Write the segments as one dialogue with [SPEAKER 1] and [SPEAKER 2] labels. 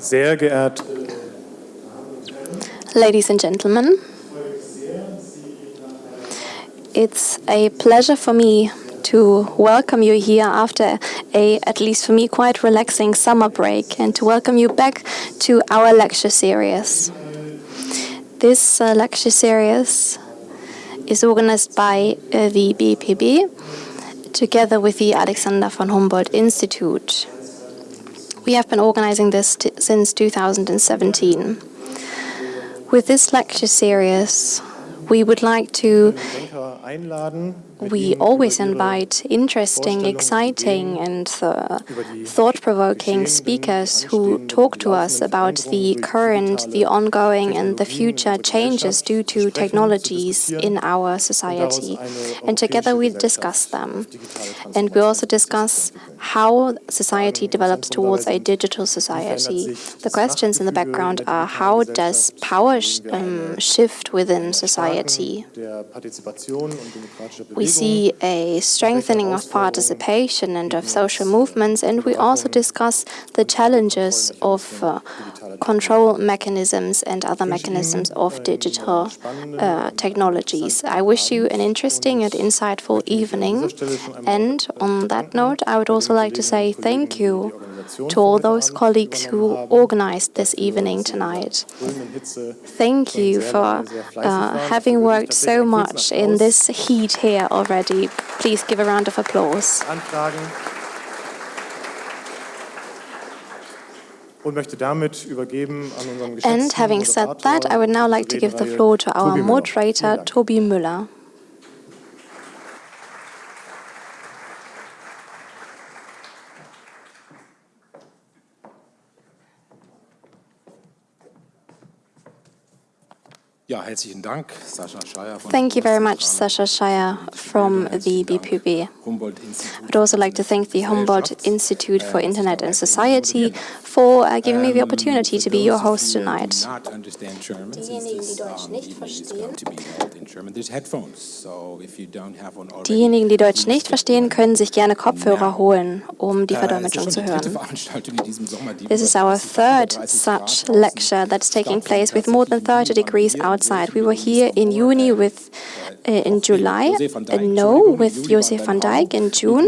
[SPEAKER 1] Sehr geehrte
[SPEAKER 2] Ladies and gentlemen, it's a pleasure for me to welcome you here after a, at least for me, quite relaxing summer break and to welcome you back to our lecture series. This uh, lecture series is organized by uh, the BPB together with the Alexander von Humboldt Institute. We have been organizing this since 2017. With this lecture series, we would like to we always invite interesting, exciting, and uh, thought-provoking speakers who talk to us about the current, the ongoing, and the future changes due to technologies in our society. And together we discuss them. And we also discuss how society develops towards a digital society. The questions in the background are how does power sh um, shift within society? We see a strengthening of participation and of social movements, and we also discuss the challenges of uh, control mechanisms and other mechanisms of digital uh, technologies. I wish you an interesting and insightful evening. And on that note, I would also like to say thank you to all those colleagues who organized this evening tonight. Thank you for uh, having worked so much in this heat here already. Please give a round of applause. And having said that, I would now like to give the floor to our moderator, Tobi Müller. Thank you very much, Sascha Scheier from the BPB. I would also like to thank the Humboldt Institute for Internet and Society for uh, giving me the opportunity to be your host tonight. Diejenigen, die Deutsch nicht verstehen, können sich gerne Kopfhörer holen, um die Verdolmetschung zu hören. This is our third such lecture that's taking place with more than 30 degrees out outside. We were here in Juni with uh, in July, uh, no, with Josef van Dijck in June,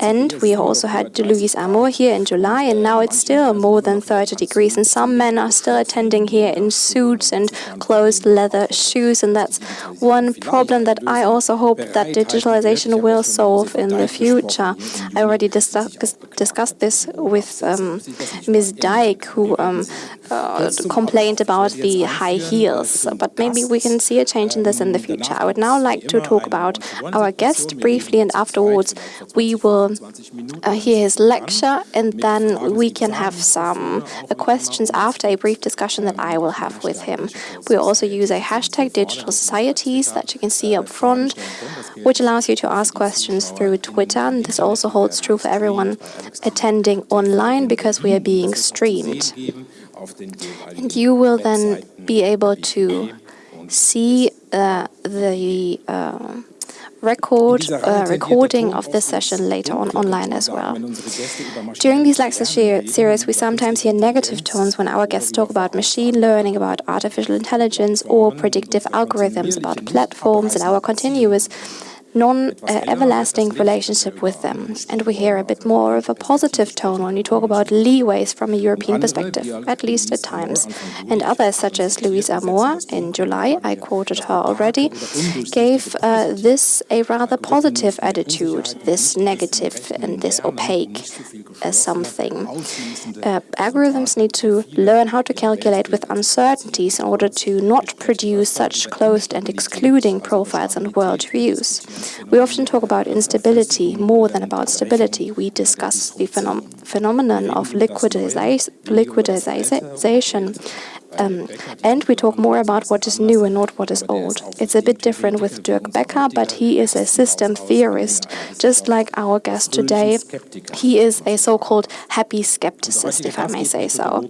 [SPEAKER 2] and we also had Louise Amoore here in July, and now it's still more than 30 degrees, and some men are still attending here in suits and closed leather shoes, and that's one problem that I also hope that digitalization will solve in the future. I already dis discussed this with um, Ms. Dijck, who um, uh, complained about the high heels, but maybe we can see a change in this in the future. I would now like to talk about our guest briefly, and afterwards we will uh, hear his lecture, and then we can have some uh, questions after a brief discussion that I will have with him. We also use a hashtag digital societies that you can see up front, which allows you to ask questions through Twitter. And this also holds true for everyone attending online because we are being streamed. And you will then be able to see uh, the uh, record uh, recording of this session later on online as well. During these lecture series, we sometimes hear negative tones when our guests talk about machine learning, about artificial intelligence, or predictive algorithms, about platforms, and our continuous non-everlasting relationship with them. And we hear a bit more of a positive tone when we talk about leeways from a European perspective, at least at times. And others, such as Louise Amoore in July, I quoted her already, gave uh, this a rather positive attitude, this negative and this opaque as something. Uh, algorithms need to learn how to calculate with uncertainties in order to not produce such closed and excluding profiles and world views. We often talk about instability more than about stability. We discuss the phenom phenomenon of liquidization um, and we talk more about what is new and not what is old. It's a bit different with Dirk Baecker, but he is a system theorist, just like our guest today. He is a so-called happy skepticist, if I may say so.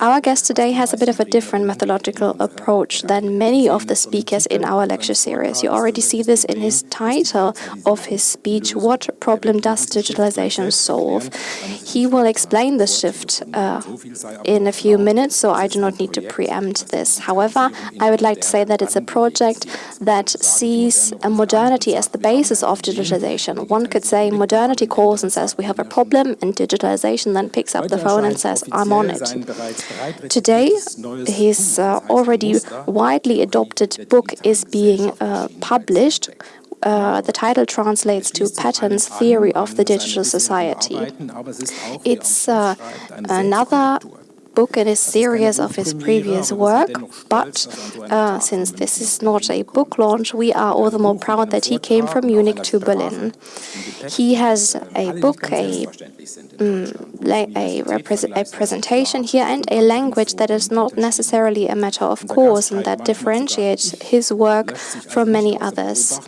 [SPEAKER 2] Our guest today has a bit of a different methodological approach than many of the speakers in our lecture series. You already see this in his title of his speech, What Problem Does Digitalization Solve? He will explain the shift uh, in a few minutes, so I do not need to preempt this. However, I would like to say that it's a project that sees modernity as the basis of digitalization. One could say modernity calls and says we have a problem, and digitalization then picks up the phone and says I'm on it. Today, his uh, already widely adopted book is being uh, published uh, the title translates to Patterns Theory of the Digital Society. It's uh, another book in a series of his previous work, but uh, since this is not a book launch, we are all the more proud that he came from Munich to Berlin. He has a book, a, um, a, a, presentation here, and a language that is not necessarily a matter of course and that differentiates his work from many others.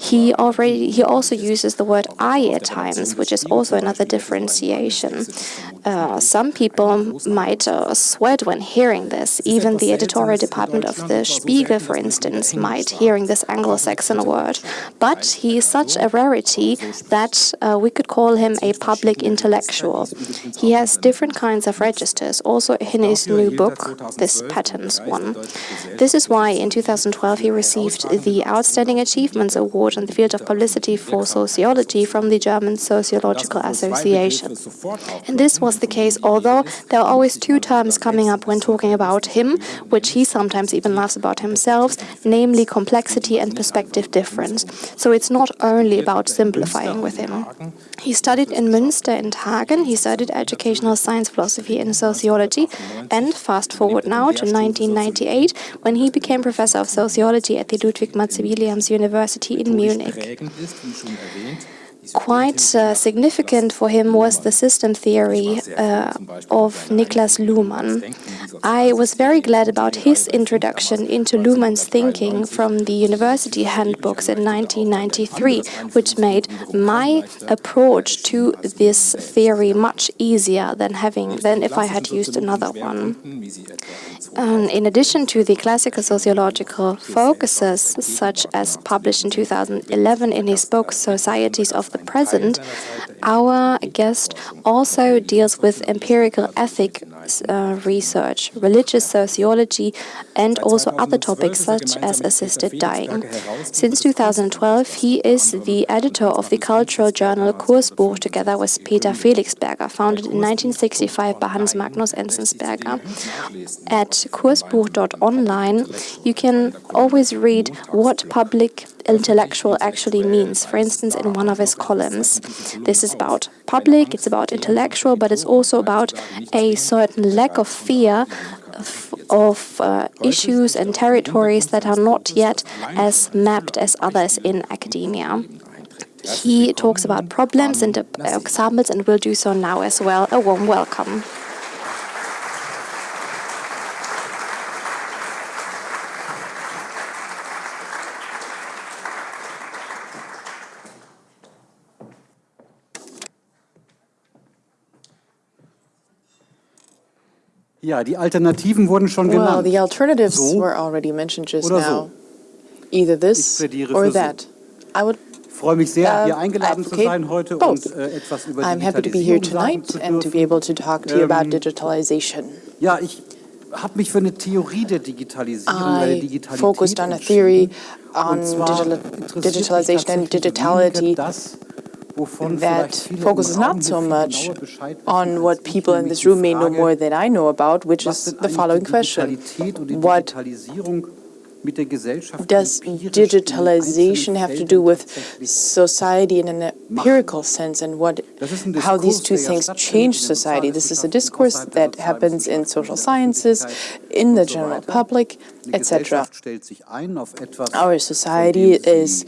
[SPEAKER 2] He already he also uses the word I at times, which is also another differentiation. Uh, some people might uh, sweat when hearing this. Even the editorial department of the Spiegel, for instance, might hearing this Anglo-Saxon word. But he is such a rarity that uh, we could call him a public intellectual. He has different kinds of registers, also in his new book, this Patterns one. This is why in 2012 he received the Outstanding Achievements Award in the field of publicity for sociology from the German Sociological Association. And this was was the case, although there are always two terms coming up when talking about him, which he sometimes even laughs about himself, namely complexity and perspective difference. So it's not only about simplifying with him. He studied in Münster and Hagen, he studied educational science, philosophy and sociology, and fast forward now to 1998, when he became professor of sociology at the Ludwig Maximilians University in Munich. Quite uh, significant for him was the system theory uh, of Niklas Luhmann. I was very glad about his introduction into Luhmann's thinking from the university handbooks in 1993, which made my approach to this theory much easier than having than if I had used another one. Um, in addition to the classical sociological focuses, such as published in 2011 in his book Societies of the Present, our guest also deals with empirical ethic uh, research, religious sociology, and also other topics such as assisted dying. Since 2012, he is the editor of the cultural journal Kursbuch together with Peter Felixberger, founded in 1965 by Hans Magnus Enzensberger. At kursbuch.online, you can always read what public intellectual actually means, for instance, in one of his columns. This is about public, it's about intellectual, but it's also about a certain lack of fear of, uh, issues and territories that are not yet as mapped as others in academia. He talks about problems and examples and will do so now as well. A warm welcome.
[SPEAKER 1] Ja, die Alternativen wurden schon
[SPEAKER 3] well,
[SPEAKER 1] genannt.
[SPEAKER 3] the alternatives
[SPEAKER 1] so
[SPEAKER 3] were already mentioned just
[SPEAKER 1] oder
[SPEAKER 3] now.
[SPEAKER 1] so.
[SPEAKER 3] Either this or that. I would
[SPEAKER 1] Ich freue mich sehr,
[SPEAKER 3] uh,
[SPEAKER 1] hier eingeladen zu sein heute
[SPEAKER 3] both.
[SPEAKER 1] und äh, etwas über
[SPEAKER 3] I'm happy to be here
[SPEAKER 1] Digitalisierung
[SPEAKER 3] tonight
[SPEAKER 1] zu
[SPEAKER 3] and to be able to talk to you about
[SPEAKER 1] Ähm,
[SPEAKER 3] digitalization.
[SPEAKER 1] Ja, ich habe mich für eine Theorie der Digitalisierung, oder der
[SPEAKER 3] I
[SPEAKER 1] Digitalität
[SPEAKER 3] focused on a theory on digital, digitalization and digitality that
[SPEAKER 1] vielleicht viele im
[SPEAKER 3] focuses not so much
[SPEAKER 1] genauer Bescheid wissen
[SPEAKER 3] on what people in this room may know more than I know about, which is the following question.
[SPEAKER 1] Digitalität und die
[SPEAKER 3] What
[SPEAKER 1] Digitalisierung mit der Gesellschaft
[SPEAKER 3] does digitalization have to do with society in an empirical sense and what
[SPEAKER 1] Das ist ein
[SPEAKER 3] how these two things change society. This is a discourse that happens in social sciences, in the general public, etc.
[SPEAKER 1] Gesellschaft stellt sich ein auf etwas,
[SPEAKER 3] Our society is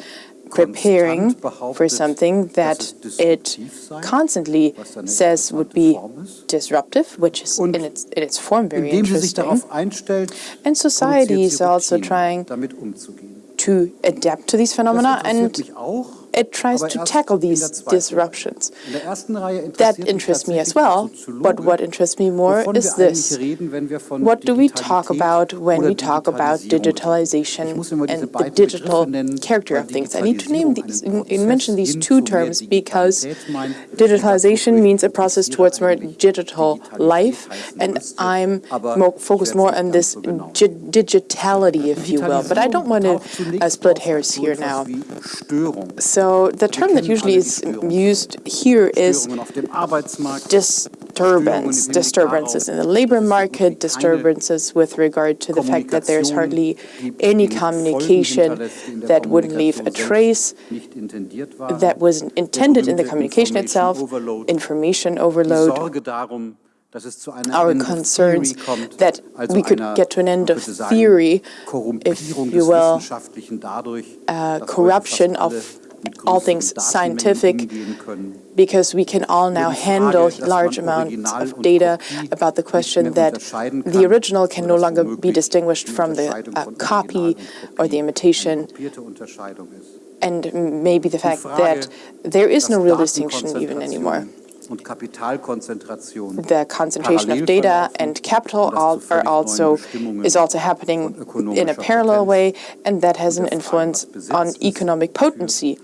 [SPEAKER 3] preparing for something that it constantly says would be disruptive, which is in its, in its form very
[SPEAKER 1] Indem sie sich
[SPEAKER 3] interesting. And society is also trying to adapt to these phenomena and it tries to tackle these disruptions.
[SPEAKER 1] In der ersten Reihe
[SPEAKER 3] That interests me as well, but what interests me more is this.
[SPEAKER 1] eigentlich reden, wenn wir von
[SPEAKER 3] What do we talk about when we talk about digitalization
[SPEAKER 1] Ich muss immer diese
[SPEAKER 3] and the digital character of things? I need to name these,
[SPEAKER 1] einen
[SPEAKER 3] and- and mention these two terms because digitalization means a process towards more digital life, and I'm more focused more on this
[SPEAKER 1] so
[SPEAKER 3] digitality, if you will. But I don't want to uh, split hairs here now.
[SPEAKER 1] Störung.
[SPEAKER 3] So the term that usually is used here is
[SPEAKER 1] Störungen auf dem Arbeitsmarkt,
[SPEAKER 3] disturbance, disturbances in the labor market, disturbances with regard to the fact that there's hardly any communication that wouldn't leave a trace,
[SPEAKER 1] nicht intendiert waren.
[SPEAKER 3] that wasn't intended in the communication itself,
[SPEAKER 1] Information Overload.
[SPEAKER 3] information
[SPEAKER 1] Die
[SPEAKER 3] overload,
[SPEAKER 1] Sorge darum, dass es zu einer
[SPEAKER 3] our concerns that we could get to an end of theory, if you will, uh, corruption of all things scientific, because we can all now handle large amounts of data about the question that the original can no longer be distinguished from the uh, copy or the imitation,
[SPEAKER 1] eine kopierte Unterscheidung ist.
[SPEAKER 3] and maybe the fact that there is no real distinction even anymore. The concentration of data and capital all, are also is also happening in a parallel way, and that has an
[SPEAKER 1] und der Frage,
[SPEAKER 3] influence on economic potency.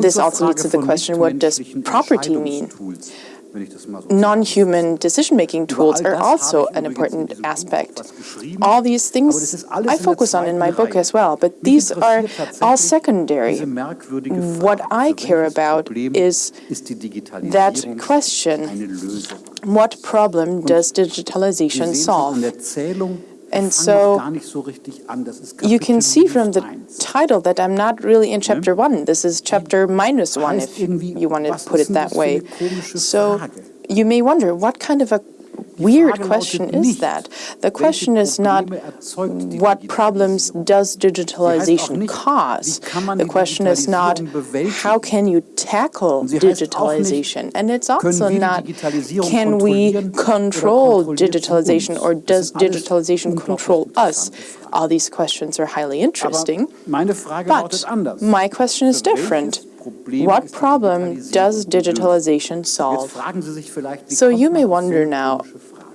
[SPEAKER 3] This also leads to the question, what does property mean?
[SPEAKER 1] Entscheidungstools, wenn ich das mal so sagen
[SPEAKER 3] Non-human decision-making tools are also an important aspect. All these things I focus on in my book as well, but these are all secondary.
[SPEAKER 1] diese merkwürdige Frage,
[SPEAKER 3] What I care about is
[SPEAKER 1] ist die Digitalisierung
[SPEAKER 3] that question, what problem does digitalization
[SPEAKER 1] sehen schon an
[SPEAKER 3] solve?
[SPEAKER 1] Der Zählung, wir
[SPEAKER 3] And so,
[SPEAKER 1] noch gar nicht so richtig an. Das ist
[SPEAKER 3] You can see from the title that I'm not really in chapter one. This is chapter minus one, if you want to put it that way. So you may wonder, what kind of a weird question is that? The question is not
[SPEAKER 1] Probleme erzeugt die
[SPEAKER 3] what problems does
[SPEAKER 1] Sie heißt auch
[SPEAKER 3] digitalization cause.
[SPEAKER 1] wie kann man
[SPEAKER 3] The question is not how can you tackle
[SPEAKER 1] Und sie heißt auch nicht,
[SPEAKER 3] digitalization. And it's also not can we control digitalization or does digitalization control us? All these questions are highly interesting. But my question is different. What problem does digitalization solve?
[SPEAKER 1] fragen Sie sich vielleicht, wie
[SPEAKER 3] So you may
[SPEAKER 1] man auf so
[SPEAKER 3] wonder now?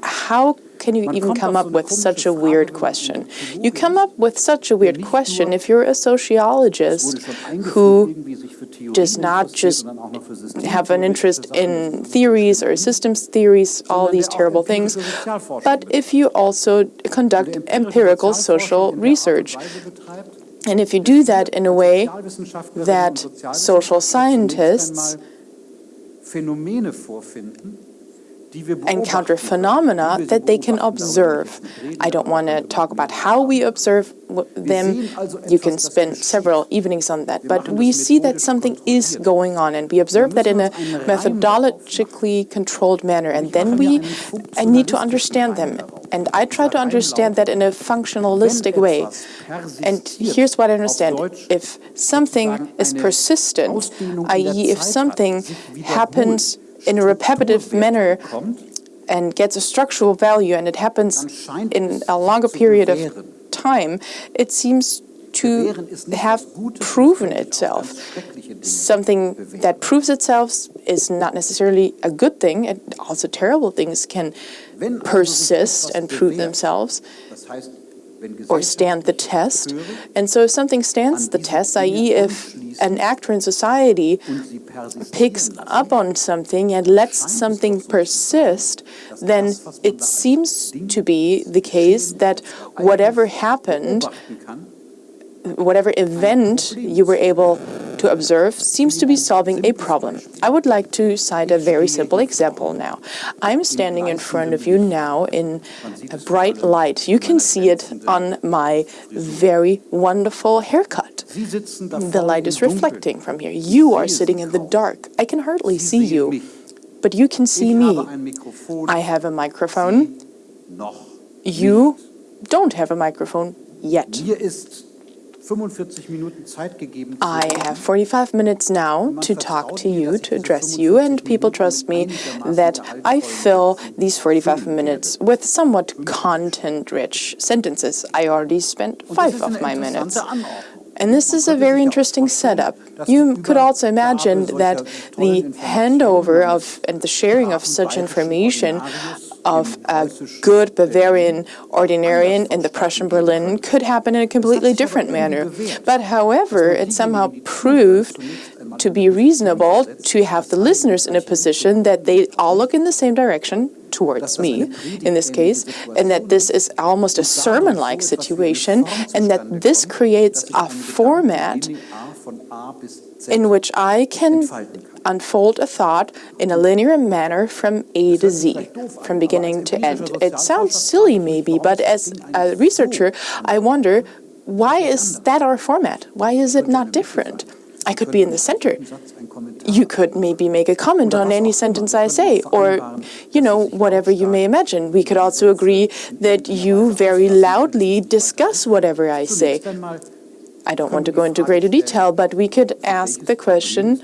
[SPEAKER 3] How can you even come up with such a weird
[SPEAKER 1] Frage, wenn man
[SPEAKER 3] question? You come up with such a weird question if you're a sociologist
[SPEAKER 1] wurde schon eingeführt,
[SPEAKER 3] who
[SPEAKER 1] irgendwie sich für Theorien
[SPEAKER 3] does not just
[SPEAKER 1] und dann auch noch für
[SPEAKER 3] have an interest in theories or systems theories, all these terrible things, but if you also conduct empirical social
[SPEAKER 1] in der Art und
[SPEAKER 3] research, and if you do that in a way that social scientists encounter phenomena that they can observe. I don't want to talk about how we observe them. You can spend several evenings on that. But we see that something is going on, and we observe that in a methodologically controlled manner. And then we, I need to understand them. And I try to understand that in a functionalistic way. And here's what I understand. If something is persistent, i.e. if something happens in a repetitive manner and gets a structural value and it happens in a longer period of time, it seems to
[SPEAKER 1] Bewähren ist nicht
[SPEAKER 3] have proven itself.
[SPEAKER 1] ganz schreckliche Dinge.
[SPEAKER 3] Something that proves itself is not necessarily a good thing, and also terrible things can
[SPEAKER 1] Wenn also sich
[SPEAKER 3] persist and prove themselves.
[SPEAKER 1] das heißt, wenn
[SPEAKER 3] or stand the test. And so if something stands the test, i.e. if an actor in society
[SPEAKER 1] und sie persistieren
[SPEAKER 3] picks up on something and lets something
[SPEAKER 1] doch so zu
[SPEAKER 3] persist, then
[SPEAKER 1] das, was man
[SPEAKER 3] it seems to be the case that whatever happened, whatever event you were able to observe seems to be solving a problem. I would like to cite a very simple example now. I'm standing in front of you now in a bright light. You can see it on my very wonderful haircut.
[SPEAKER 1] Sie sitzen da
[SPEAKER 3] The light is reflecting from here. You are sitting in the dark. I can hardly see you, but you can see me.
[SPEAKER 1] habe ein Mikrofon,
[SPEAKER 3] I have a microphone. You don't have a microphone yet. I have 45 minutes now to talk to you, to address you, and people trust me that I fill these 45 minutes with somewhat content-rich sentences. I already spent five of my minutes. And this is a very interesting setup. You could also imagine that the handover of and the sharing of such information of a good Bavarian ordinarian in the Prussian Berlin could happen in a completely different manner. But however, it somehow proved to be reasonable to have the listeners in a position that they all look in the same direction towards me in this case, and that this is almost a sermon-like situation, and that this creates a format in which I can unfold a thought in a linear manner from A to Z, from beginning to end. It sounds silly maybe, but as a researcher, I wonder, why is that our format? Why is it not different? I could be in the center. You could maybe make a comment on any sentence I say, or, you know, whatever you may imagine. We could also agree that you very loudly discuss whatever I say. I don't want to go into greater detail, but we could ask the question,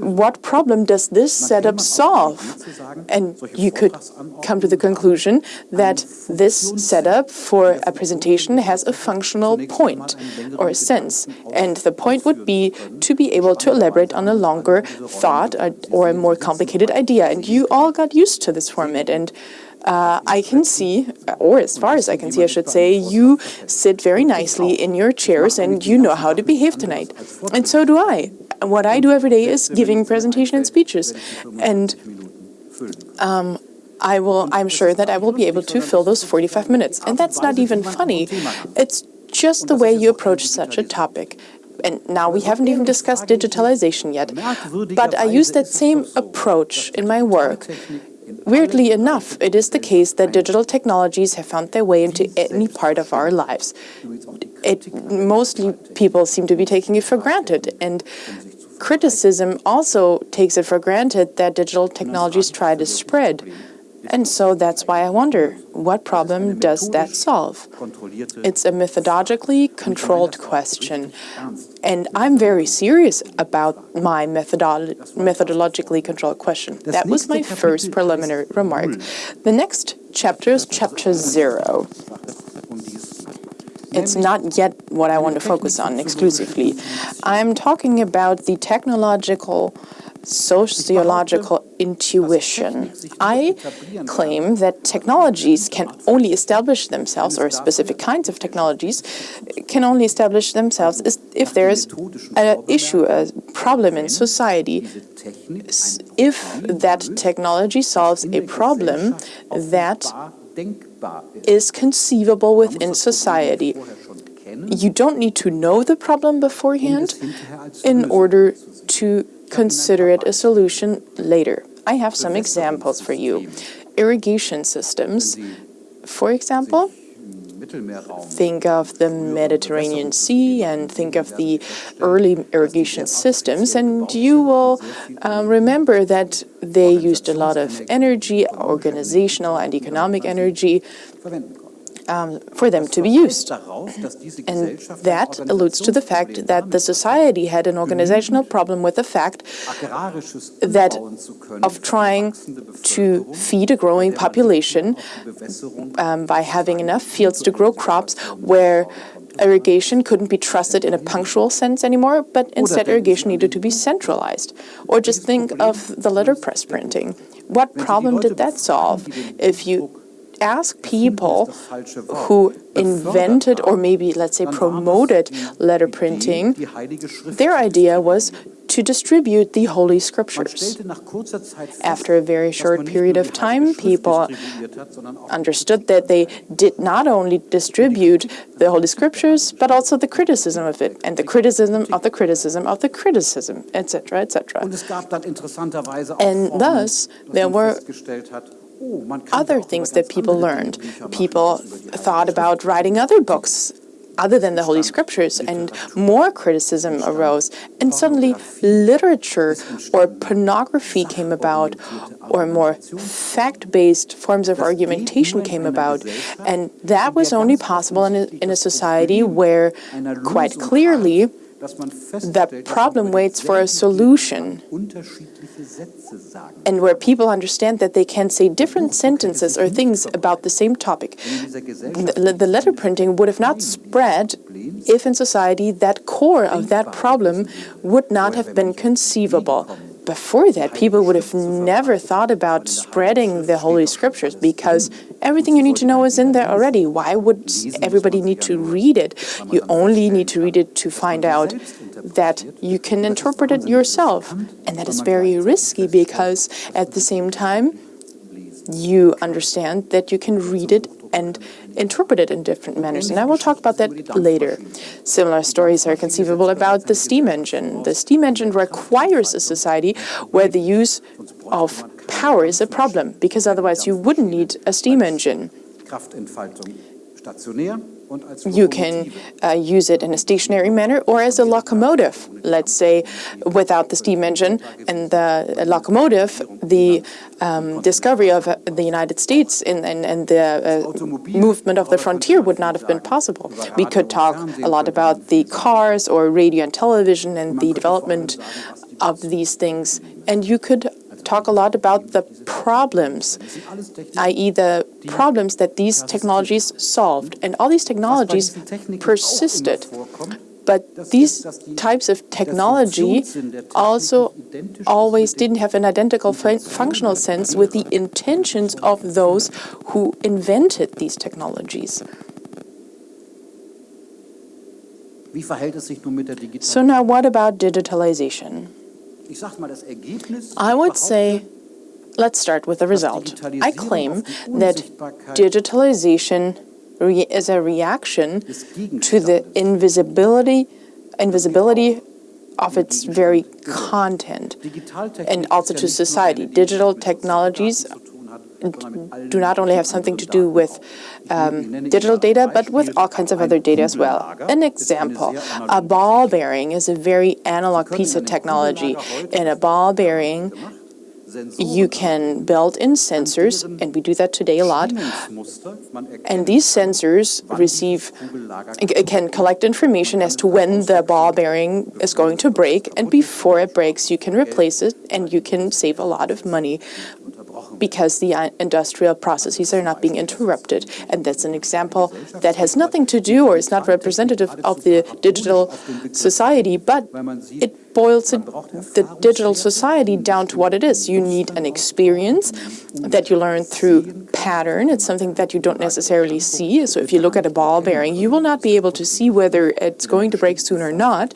[SPEAKER 3] what problem does this setup solve? And you could come to the conclusion that this setup for a presentation has a functional point or a sense. And the point would be to be able to elaborate on a longer thought or a more complicated idea. And you all got used to this format. And uh, I can see, or as far as I can see, I should say, you sit very nicely in your chairs and you know how to behave tonight. And so do I. What I do every day is giving presentation and speeches. And um, I will, I'm sure that I will be able to fill those 45 minutes. And that's not even funny. It's just the way you approach such a topic. And now we haven't even discussed digitalization yet. But I use that same approach in my work Weirdly enough, it is the case that digital technologies have found their way into any part of our lives. It mostly people seem to be taking it for granted, and criticism also takes it for granted that digital technologies try to spread. And so that's why I wonder, what problem does that solve? It's a methodologically controlled question. And I'm very serious about my methodolo methodologically controlled question. That was my first preliminary remark. The next chapter is chapter zero. It's not yet what I want to focus on exclusively. I'm talking about the technological sociological intuition. I claim that technologies can only establish themselves, or specific kinds of technologies can only establish themselves if there is an issue, a problem in society. If that technology solves a problem that is conceivable within society. You don't need to know the problem beforehand in order to consider it a solution later. I have some examples for you. Irrigation systems, for example, think of the Mediterranean Sea and think of the early irrigation systems, and you will um, remember that they used a lot of energy, organizational and economic energy, um, for them to be used. And that alludes to the fact that the society had an organizational problem with the fact that of trying to feed a growing population um, by having enough fields to grow crops where irrigation couldn't be trusted in a punctual sense anymore, but instead irrigation needed to be centralized. Or just think of the letterpress printing. What problem did that solve? If you ask people who invented or maybe, let's say, promoted letter printing, their idea was to distribute the Holy Scriptures. After a very short period of time, people understood that they did not only distribute the Holy Scriptures, but also the criticism of it, and the criticism of the criticism of the criticism, etc., etc. And thus, there were other things that people learned. People thought about writing other books other than the Holy Scriptures, and more criticism arose. And suddenly, literature or pornography came about, or more fact-based forms of argumentation came about. And that was only possible in a, in a society where, quite clearly, the problem waits for a solution and where people understand that they can say different sentences or things about the same topic. The, the letter printing would have not spread if in society that core of that problem would not have been conceivable before that, people would have never thought about spreading the Holy Scriptures because everything you need to know is in there already. Why would everybody need to read it? You only need to read it to find out that you can interpret it yourself. And that is very risky because at the same time, you understand that you can read it and interpret it in different manners. And I will talk about that later. Similar stories are conceivable about the steam engine. The steam engine requires a society where the use of power is a problem, because otherwise you wouldn't need a steam engine. You can uh, use it in a stationary manner or as a locomotive. Let's say without the steam engine and the locomotive, the um, discovery of uh, the United States and, and, and the uh, movement of the frontier would not have been possible. We could talk a lot about the cars or radio and television and the development of these things. And you could talk a lot about the problems, i.e. the problems that these technologies solved. And all these technologies persisted. But these types of technology also always didn't have an identical fun functional sense with the intentions of those who invented these technologies. So now what about digitalization? I would say, let's start with the result. I claim that digitalization is a reaction to the invisibility, invisibility of its very content and also to society. Digital technologies do not only have something to do with um, digital data, but with all kinds of other data as well. An example, a ball bearing is a very analog piece of technology. In a ball bearing, you can build in sensors, and we do that today a lot, and these sensors receive, can collect information as to when the ball bearing is going to break, and before it breaks, you can replace it, and you can save a lot of money because the industrial processes are not being interrupted. And that's an example that has nothing to do or is not representative of the digital society, but it boils the digital society down to what it is. You need an experience that you learn through pattern. It's something that you don't necessarily see. So if you look at a ball bearing, you will not be able to see whether it's going to break soon or not.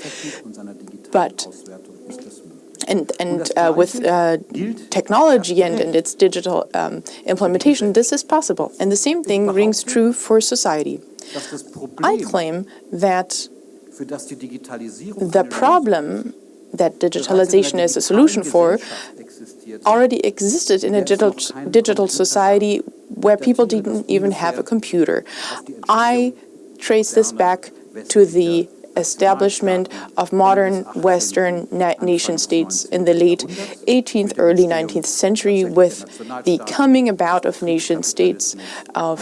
[SPEAKER 3] But and, and uh, with uh, technology and, and its digital um, implementation, this is possible. And the same thing rings true for society. I claim that the problem that digitalization is a solution for already existed in a digital, digital society where people didn't even have a computer. I trace this back to the establishment of modern Western nation states in the late 18th, early 19th century with the coming about of nation states, of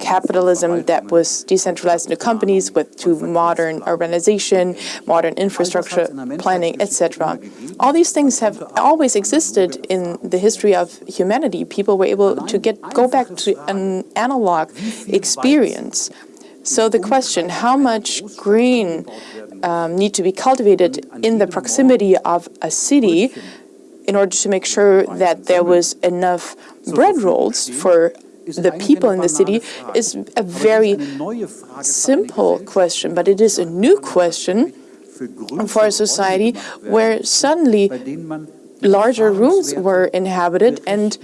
[SPEAKER 3] capitalism that was decentralized into companies with to modern urbanization, modern infrastructure planning, etc. All these things have always existed in the history of humanity. People were able to get go back to an analog experience so the question, how much green um, need to be cultivated in the proximity of a city in order to make sure that there was enough bread rolls for the people in the city is a very simple question, but it is a new question for a society where suddenly larger rooms were inhabited and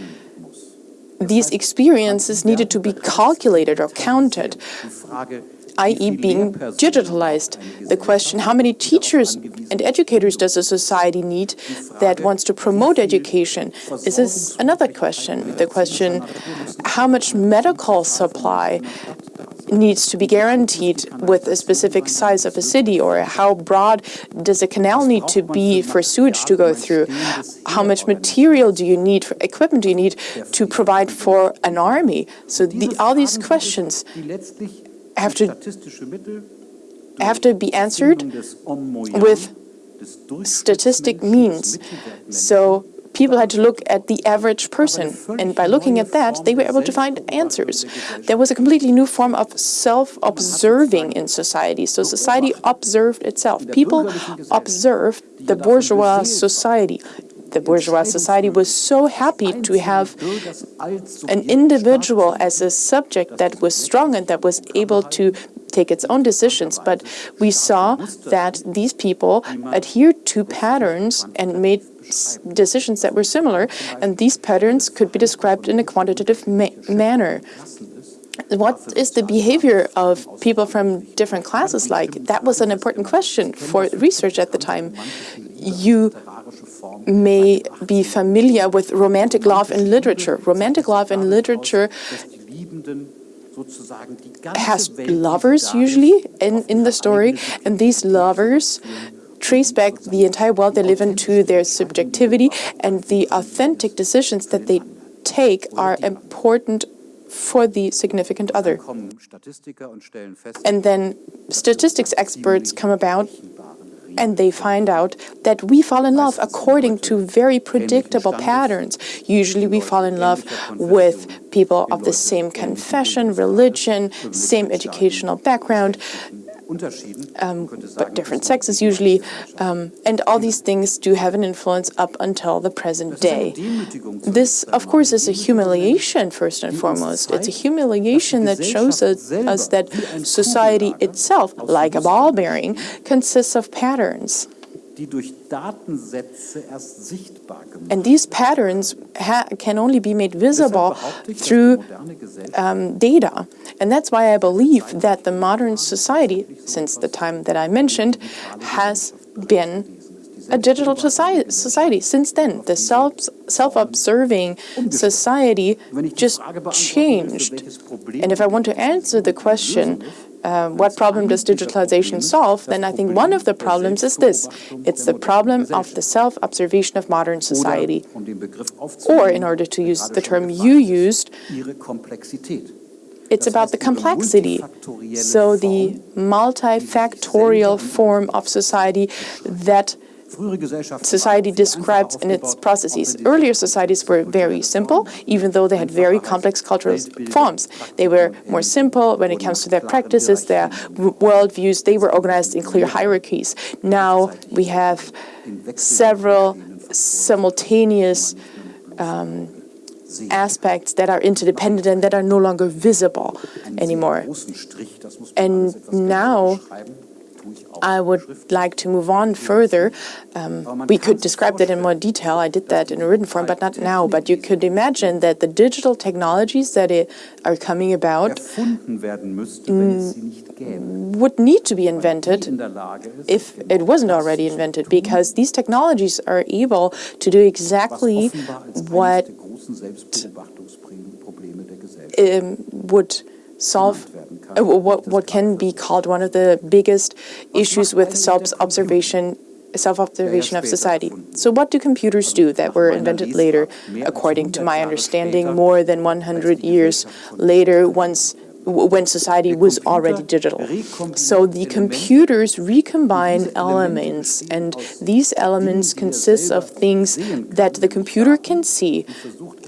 [SPEAKER 3] these experiences needed to be calculated or counted, i.e. being digitalized. The question, how many teachers and educators does a society need that wants to promote education? This is another question. The question, how much medical supply needs to be guaranteed with a specific size of a city, or how broad does a canal need to be for sewage to go through? How much material do you need, for equipment do you need to provide for an army? So the, all these questions have to have to be answered with statistic means. So people had to look at the average person, and by looking at that, they were able to find answers. There was a completely new form of self-observing in society. So society observed itself. People observed the bourgeois society. The bourgeois society was so happy to have an individual as a subject that was strong and that was able to take its own decisions, but we saw that these people adhered to patterns and made decisions that were similar, and these patterns could be described in a quantitative ma manner. What is the behavior of people from different classes like? That was an important question for research at the time. You may be familiar with romantic love in literature. Romantic love in literature has lovers usually in, in the story, and these lovers trace back the entire world they live into their subjectivity, and the authentic decisions that they take are important for the significant other. And then statistics experts come about and they find out that we fall in love according to very predictable patterns. Usually we fall in love with people of the same confession, religion, same educational background, um, but different sexes usually, um, and all these things do have an influence up until the present day. This, of course, is a humiliation, first and foremost. It's a humiliation that shows us, us that society itself, like a ball bearing, consists of patterns. And these patterns can only be made visible through um, data. And that's why I believe that the modern society, since the time that I mentioned, has been a digital society, society. Since then, the self, self-observing society just changed. And if I want to answer the question, uh, what problem does digitalization solve, then I think one of the problems is this. It's the problem of the self-observation of modern society. Or, in order to use the term you used, it's about the complexity. So the multifactorial form of society that society describes in its processes. Earlier societies were very simple, even though they had very complex cultural forms. They were more simple when it comes to their practices, their worldviews. They were organized in clear hierarchies. Now we have several simultaneous um, aspects that are interdependent and that are no longer visible anymore. And now I would like to move on further. Um, we could describe that in more detail. I did that in a written form, but not now. But you could imagine that the digital technologies that are coming about would need to be invented if it wasn't already invented, because these technologies are able to do exactly what um, would solve uh, what, what can be called one of the biggest issues with self-observation self-observation of society. So what do computers do that were invented later? According to my understanding, more than 100 years later, once when society was already digital. So the computers recombine elements, and these elements consist of things that the computer can see,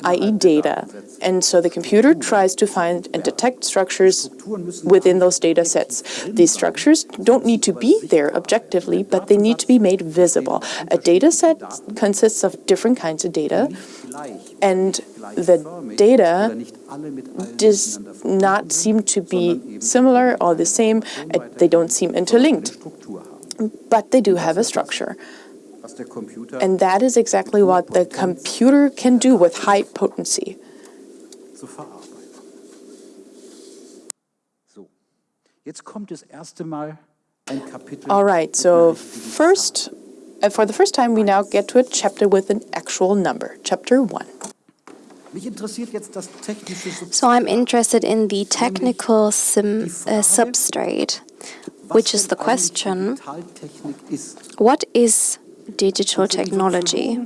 [SPEAKER 3] i.e. data. And so the computer tries to find and detect structures within those data sets. These structures don't need to be there objectively, but they need to be made visible. A data set consists of different kinds of data, and the data does not seem to be similar or the same. They don't seem interlinked, but they do have a structure. And that is exactly what the computer can do with high potency. All right, so first, uh, for the first time, we now get to a chapter with an actual number, chapter 1.
[SPEAKER 2] So I'm interested in the technical sim, uh, substrate, which is the question, what is digital technology?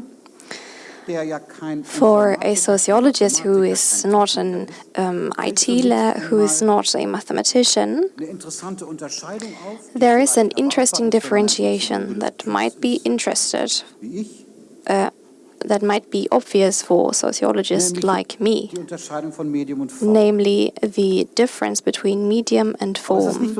[SPEAKER 2] For a sociologist who is not an um, ITler, who is not a mathematician, there is an interesting differentiation that might be interested, uh, that might be obvious for sociologists like me, namely the difference between medium and form.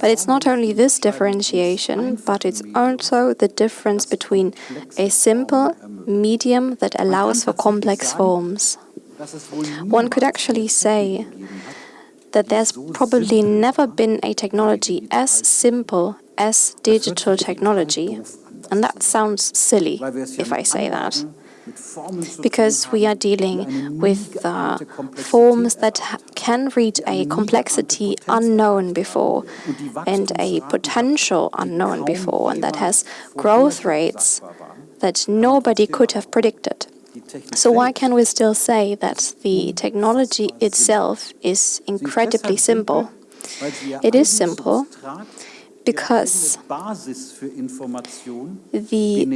[SPEAKER 2] But it's not only this differentiation, but it's also the difference between a simple medium that allows for complex forms. One could actually say that there's probably never been a technology as simple as digital technology. And that sounds silly if I say that, because we are dealing with uh, forms that can reach a complexity unknown before and a potential unknown before, and that has growth rates that nobody could have predicted. So why can we still say that the technology itself is incredibly simple? It is simple because the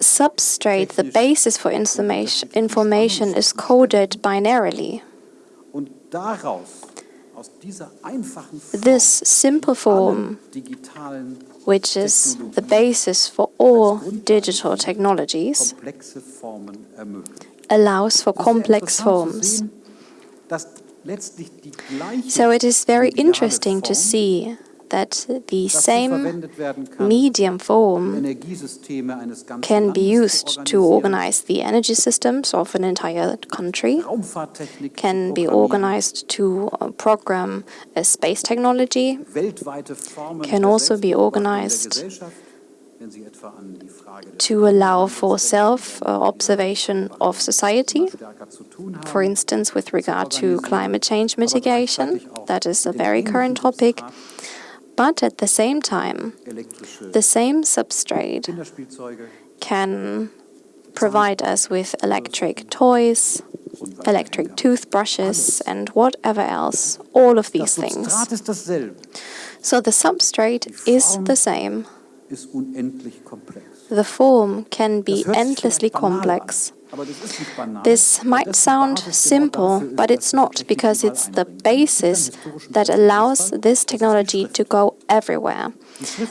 [SPEAKER 2] substrate, the basis for information, information is coded binarily. This simple form, which is the basis for all digital technologies, allows for complex forms. So it is very interesting to see that the same medium form can be used to organize the energy systems of an entire country, can be organized to uh, program a space technology, can also be organized to allow for self-observation uh, of society, for instance, with regard to climate change mitigation. That is a very current topic. But at the same time, the same substrate can provide us with electric toys, electric toothbrushes, and whatever else, all of these things. So the substrate is the same. The form can be endlessly complex. This might sound simple, but it's not, because it's the basis that allows this technology to go everywhere.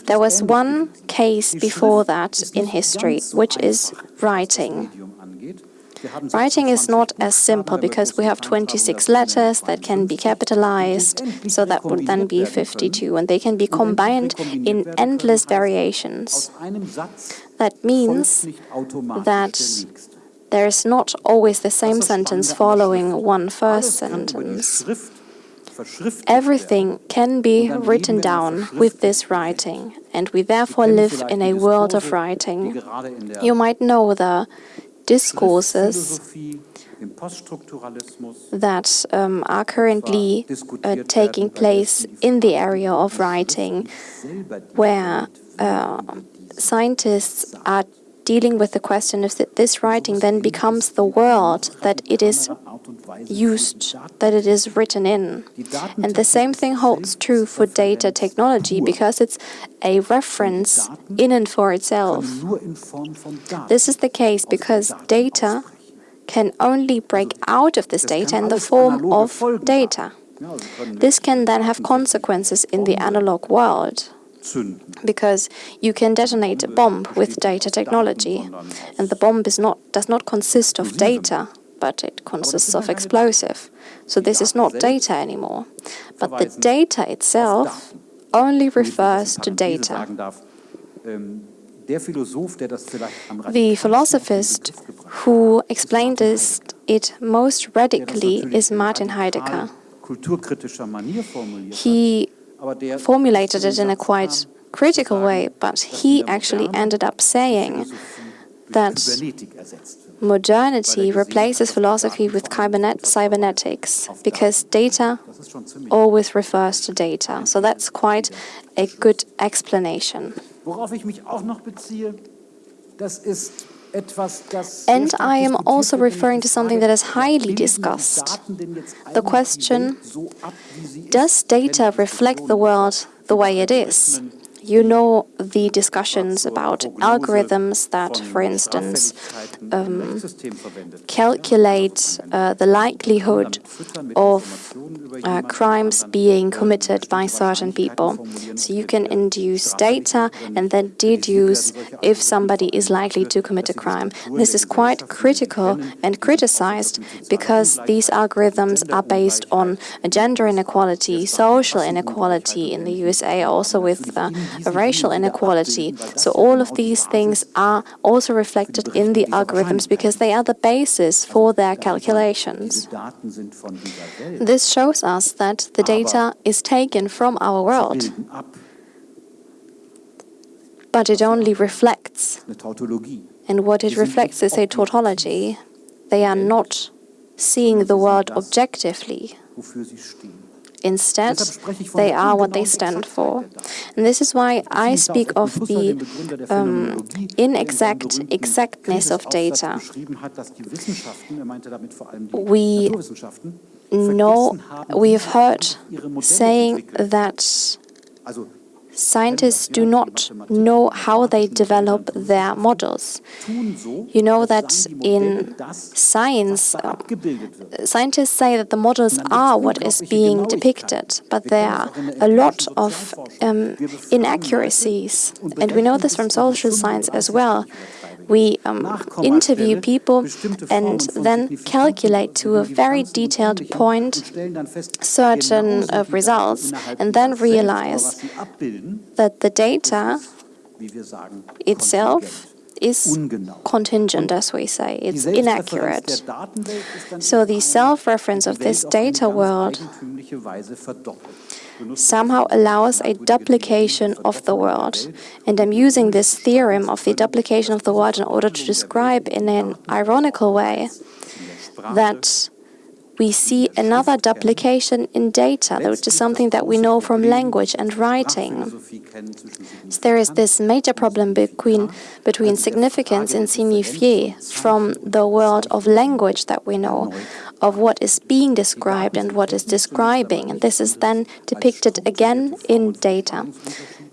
[SPEAKER 2] There was one case before that in history, which is writing. Writing is not as simple because we have 26 letters that can be capitalized, so that would then be 52, and they can be combined in endless variations. That means that there is not always the same sentence following one first sentence. Everything can be written down with this writing, and we therefore live in a world of writing. You might know the discourses that um, are currently uh, taking place in the area of writing, where uh, scientists are dealing with the question if this writing then becomes the world that it is used, that it is written in. And the same thing holds true for data technology because it's a reference in and for itself. This is the case because data can only break out of this data in the form of data. This can then have consequences in the analog world because you can detonate a bomb with data technology, and the bomb is not, does not consist of data, but it consists of explosive. So this is not data anymore. But the data itself only refers to data. The philosophist who explained this it most radically is Martin Heidegger. He formulated it in a quite critical way, but he actually ended up saying that modernity replaces philosophy with cybernetics because data always refers to data. So that's quite a good explanation. And I am also referring to something that is highly discussed. The question, does data reflect the world the way it is? You know the discussions about algorithms that, for instance, um, calculate uh, the likelihood of uh, crimes being committed by certain people. So you can induce data and then deduce if somebody is likely to commit a crime. This is quite critical and criticized because these algorithms are based on gender inequality, social inequality in the USA, also with uh, racial inequality. So all of these things are also reflected in the algorithms because they are the basis for their calculations. This shows us that the data is taken from our world, but it only reflects. And what it reflects is a tautology. They are not seeing the world objectively. Instead, they are what they stand for. And this is why I speak of the um, inexact exactness of data. We know, we have heard saying that scientists do not know how they develop their models. You know that in science, uh, scientists say that the models are what is being depicted, but there are a lot of um, inaccuracies. And we know this from social science as well. We um, interview people and then calculate to a very detailed point certain uh, results and then realize that the data itself is contingent, as we say. It's inaccurate. So the self-reference of this data world somehow allows a duplication of the world. And I'm using this theorem of the duplication of the world in order to describe in an ironical way that we see another duplication in data, which is something that we know from language and writing. So there is this major problem between, between significance and signifié from the world of language that we know, of what is being described and what is describing. And this is then depicted again in data.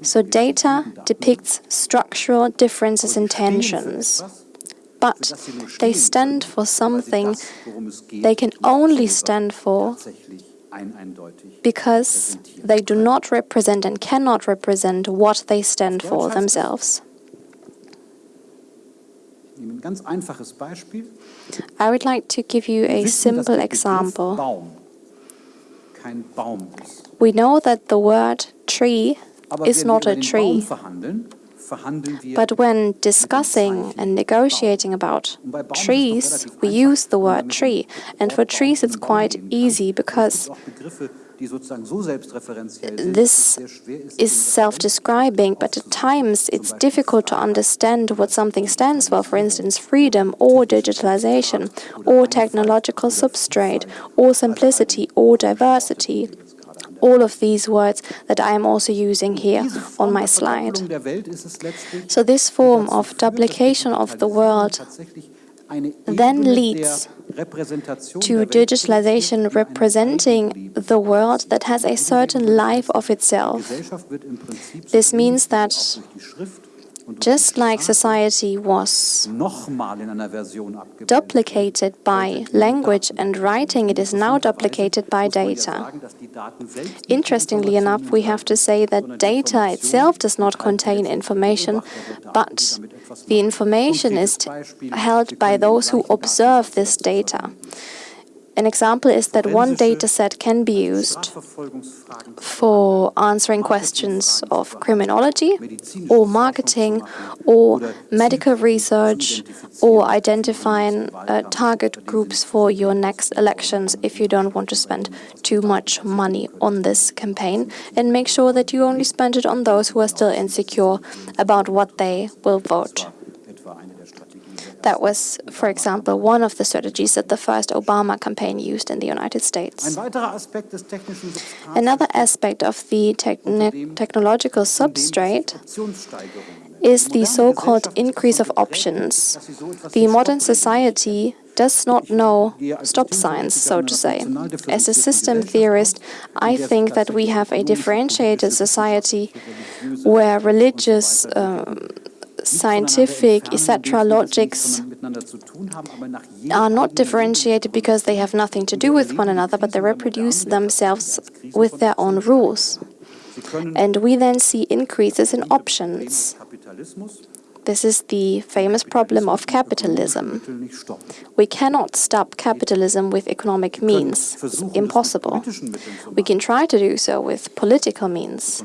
[SPEAKER 2] So data depicts structural differences in tensions but they stand for something they can only stand for because they do not represent and cannot represent what they stand for themselves. I would like to give you a simple example. We know that the word tree is not a tree. But when discussing and negotiating about trees, we use the word tree. And for trees, it's quite easy because this is self-describing, but at times it's difficult to understand what something stands for, for instance, freedom or digitalization, or technological substrate, or simplicity, or diversity all of these words that I am also using here on my slide. So this form of duplication of the world then leads to digitalization representing the world that has a certain life of itself. This means that just like society was duplicated by language and writing, it is now duplicated by data. Interestingly enough, we have to say that data itself does not contain information, but the information is held by those who observe this data. An example is that one dataset can be used for answering questions of criminology or marketing or medical research or identifying uh, target groups for your next elections if you don't want to spend too much money on this campaign and make sure that you only spend it on those who are still insecure about what they will vote. That was, for example, one of the strategies that the first Obama campaign used in the United States. Another aspect of the technological substrate is the so-called increase of options. The modern society does not know stop signs, so to say. As a system theorist, I think that we have a differentiated society where religious, um, scientific, etc. logics are not differentiated because they have nothing to do with one another, but they reproduce themselves with their own rules. And we then see increases in options. This is the famous problem of capitalism. We cannot stop capitalism with economic means. It's impossible. We can try to do so with political means.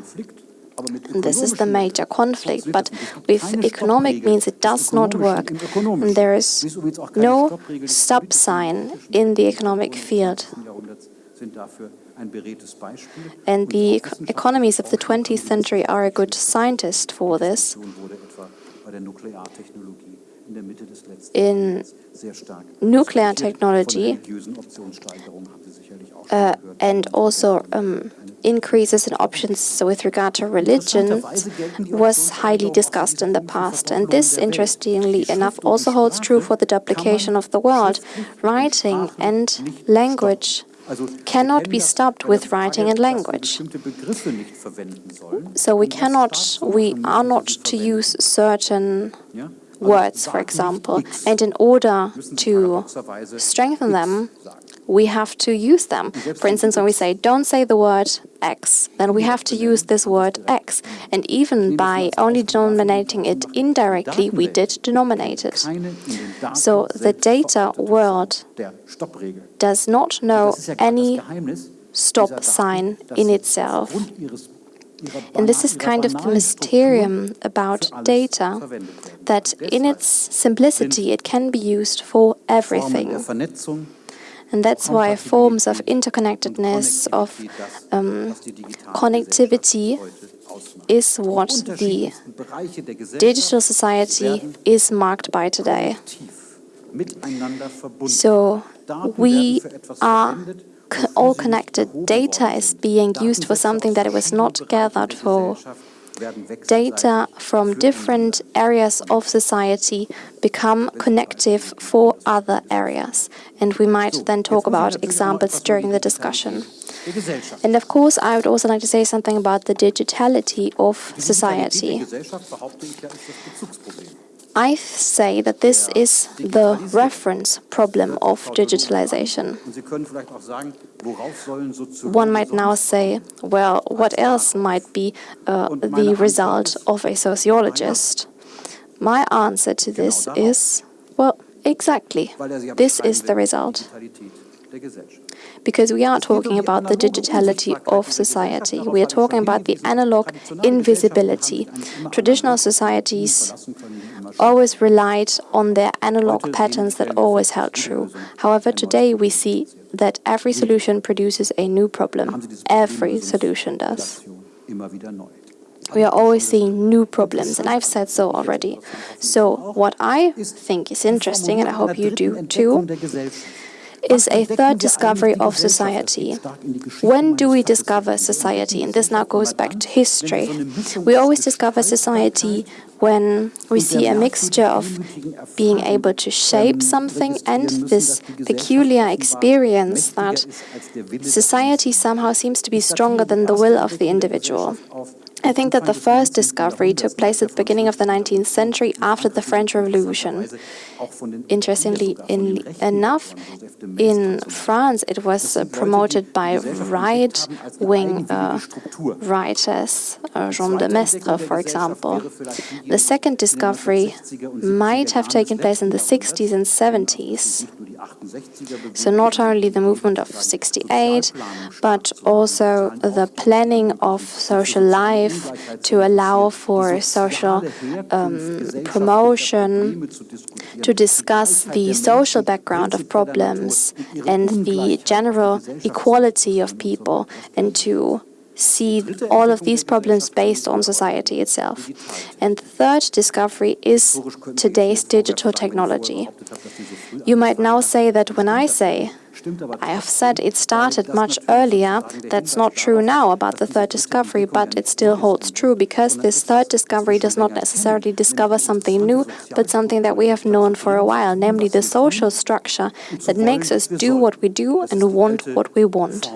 [SPEAKER 2] This is the major conflict, but with economic means it does not work. And there is no stop sign in the economic field. And the economies of the 20th century are a good scientist for this. In nuclear technology uh, and also um, increases in options with regard to religion was highly discussed in the past. And this, interestingly enough, also holds true for the duplication of the world. Writing and language cannot be stopped with writing and language. So we cannot, we are not to use certain words, for example, and in order to strengthen them, we have to use them. For instance, when we say, don't say the word X, then we have to use this word X. And even by only denominating it indirectly, we did denominate it. So the data world does not know any stop sign in itself. And this is kind of the mysterium about data, that in its simplicity it can be used for everything. And that's why forms of interconnectedness, of um, connectivity, is what the digital society is marked by today. So we are all connected. Data is being used for something that it was not gathered for. Data from different areas of society become connective for other areas. And we might then talk about examples during the discussion. And of course, I would also like to say something about the digitality of society. I say that this is the reference problem of digitalization. One might now say, well, what else might be uh, the result of a sociologist? My answer to this is, well, exactly, this is the result because we are talking about the digitality of society. We are talking about the analog invisibility. Traditional societies always relied on their analog patterns that always held true. However, today we see that every solution produces a new problem. Every solution does. We are always seeing new problems, and I've said so already. So, what I think is interesting, and I hope you do too, is a third discovery of society. When do we discover society? And this now goes back to history. We always discover society when we see a mixture of being able to shape something and this peculiar experience that society somehow seems to be stronger than the will of the individual. I think that the first discovery took place at the beginning of the 19th century after the French Revolution. Interestingly in, enough, in France it was promoted by right-wing uh, writers, uh, Jean de Maistre, for example. The second discovery might have taken place in the 60s and 70s. So not only the movement of 68, but also the planning of social life to allow for social um, promotion, to discuss the social background of problems and the general equality of people, and to see all of these problems based on society itself. And the third discovery is today's digital technology. You might now say that when I say I have said it started much earlier. That's not true now about the third discovery, but it still holds true because this third discovery does not necessarily discover something new, but something that we have known for a while, namely the social structure that makes us do what we do and want what we want.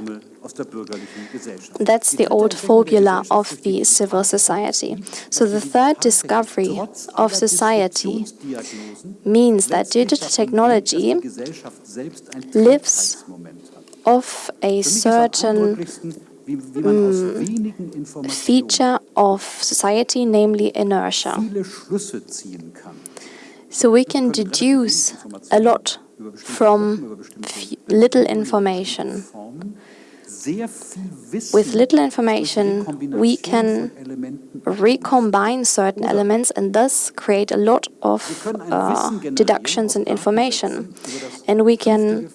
[SPEAKER 2] That's the old formula of the civil society. So the third discovery of society means that digital technology lives off a certain mm, feature of society, namely inertia. So we can deduce a lot from little information. With little information, we can recombine certain elements and thus create a lot of uh, deductions and information. And we can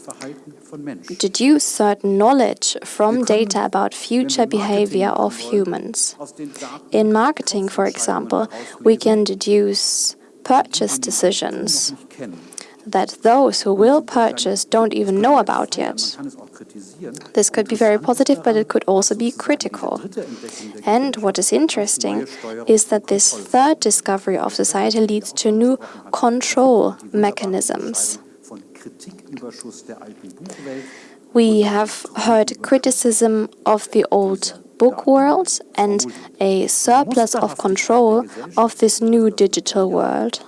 [SPEAKER 2] deduce certain knowledge from data about future behavior of humans. In marketing, for example, we can deduce purchase decisions that those who will purchase don't even know about yet. This could be very positive, but it could also be critical. And what is interesting is that this third discovery of society leads to new control mechanisms. We have heard criticism of the old book world and a surplus of control of this new digital world.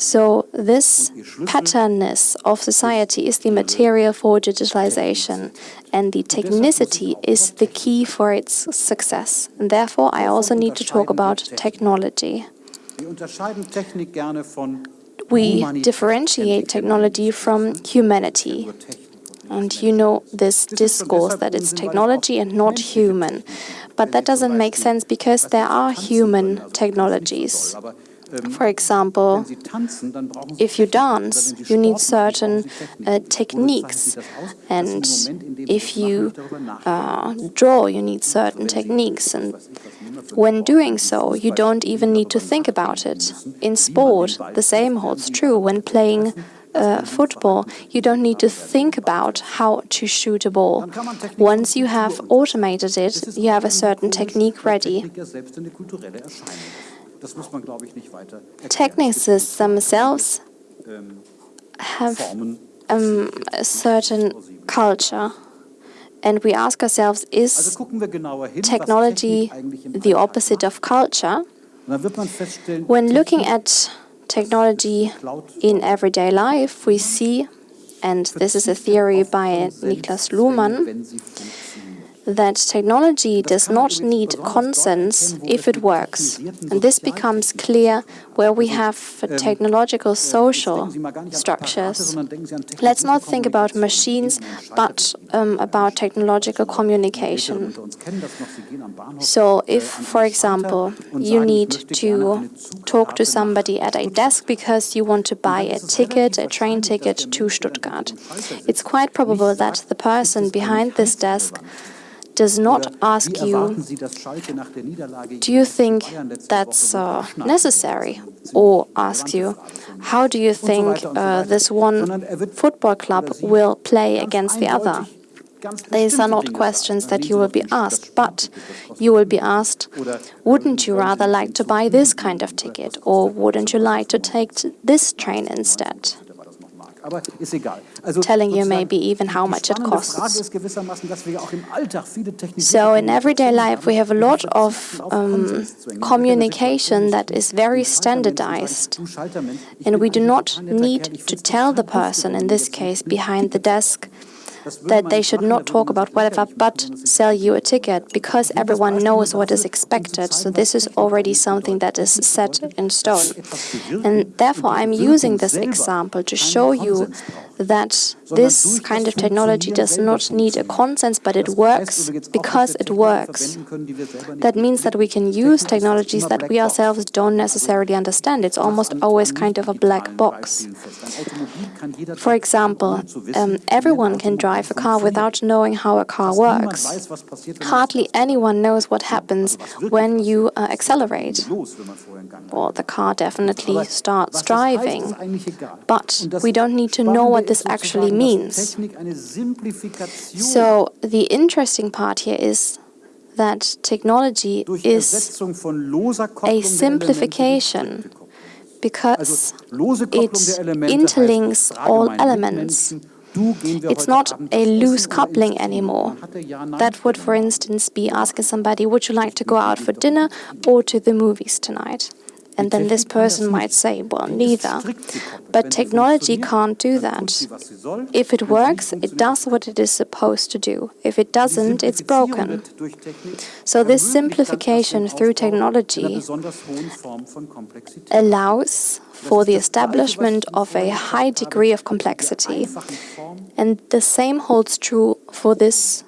[SPEAKER 2] So this patternness of society is the material for digitalization, and the technicity is the key for its success. And therefore, I also need to talk about technology. We differentiate technology from humanity. And you know this discourse that it's technology and not human. But that doesn't make sense because there are human technologies. For example, if you dance, you need certain uh, techniques, and if you uh, draw, you need certain techniques, and when doing so, you don't even need to think about it. In sport, the same holds true. When playing uh, football, you don't need to think about how to shoot a ball. Once you have automated it, you have a certain technique ready. Technicists themselves have um, a certain culture. And we ask ourselves, is technology the opposite of culture? When looking at technology in everyday life, we see, and this is a theory by Niklas Luhmann, that technology does not need consens if it works. And this becomes clear where we have technological social structures. Let's not think about machines, but um, about technological communication. So if, for example, you need to talk to somebody at a desk because you want to buy a ticket, a train ticket to Stuttgart, it's quite probable that the person behind this desk does not ask you, do you think that's uh, necessary? Or asks you, how do you think uh, this one football club will play against the other? These are not questions that you will be asked, but you will be asked, wouldn't you rather like to buy this kind of ticket, or wouldn't you like to take this train instead? Telling you maybe even how much it costs. So in everyday life we have a lot of um, communication that is very standardized. and we do not need to tell the person, in this case behind the desk, that they should not talk about whatever but sell you a ticket because everyone knows what is expected. So this is already something that is set in stone. And therefore I'm using this example to show you that this kind of technology does not need a consensus, but it works because it works. That means that we can use technologies that we ourselves don't necessarily understand. It's almost always kind of a black box. For example, um, everyone can drive a car without knowing how a car works. Hardly anyone knows what happens when you uh, accelerate. Well, the car definitely starts driving, but we don't need to know what this actually means. So the interesting part here is that technology is a simplification because it interlinks all elements. It's not a loose coupling anymore. That would, for instance, be asking somebody, would you like to go out for dinner or to the movies tonight? And then this person might say, well, neither. But technology can't do that. If it works, it does what it is supposed to do. If it doesn't, it's broken. So this simplification through technology allows for the establishment of a high degree of complexity. And the same holds true for this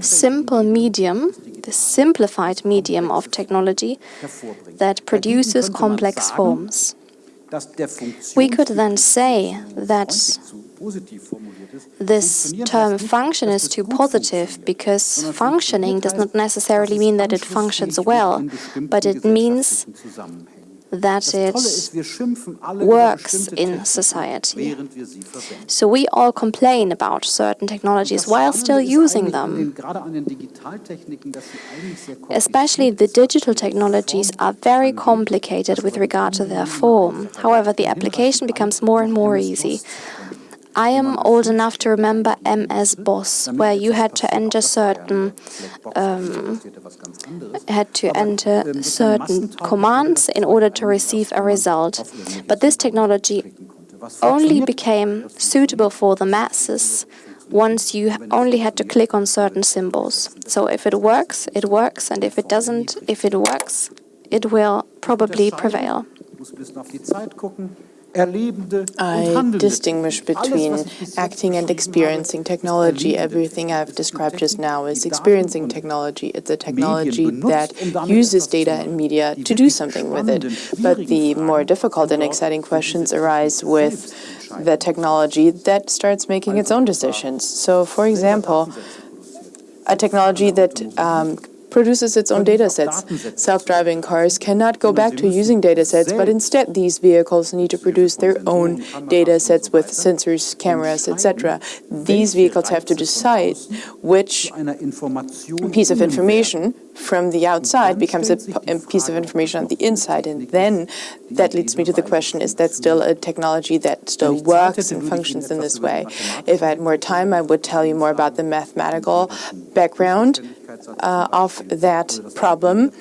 [SPEAKER 2] simple medium, the simplified medium of technology that produces complex forms. We could then say that this term function is too positive because functioning does not necessarily mean that it functions well, but it means that it works in society. So we all complain about certain technologies while still using them. Especially the digital technologies are very complicated with regard to their form. However, the application becomes more and more easy. I am old enough to remember MS-DOS, where you had to enter certain um, had to enter certain commands in order to receive a result. But this technology only became suitable for the masses once you only had to click on certain symbols. So if it works, it works, and if it doesn't, if it works, it will probably prevail.
[SPEAKER 3] I distinguish between acting and experiencing technology. Everything I've described just now is experiencing technology. It's a technology that uses data and media to do something with it. But the more difficult and exciting questions arise with the technology that starts making its own decisions. So, for example, a technology that um, produces its own data sets. Self-driving cars cannot go back to using data sets, but instead these vehicles need to produce their own data sets with sensors, cameras, etc. These vehicles have to decide which piece of information from the outside becomes a, a, piece of information on the inside. And then that leads me to the question, is that still a technology that still works and functions in this way? If I had more time, I would tell you more about the mathematical background uh, of that problem,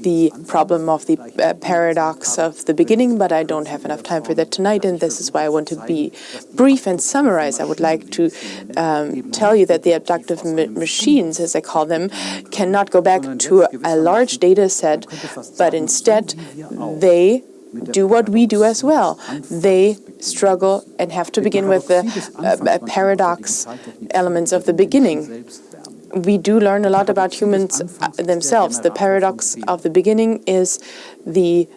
[SPEAKER 3] the problem of the uh, paradox of the beginning, but I don't have enough time for that tonight, and this is why I want to be brief and summarize. I would like to um, tell you that the abductive ma machines, as I call them, cannot go back to a, large data set, but instead they do what we do as well. They struggle and have to begin with the uh, paradox elements of the beginning we do learn a lot about humans uh, themselves. The paradox of the beginning is the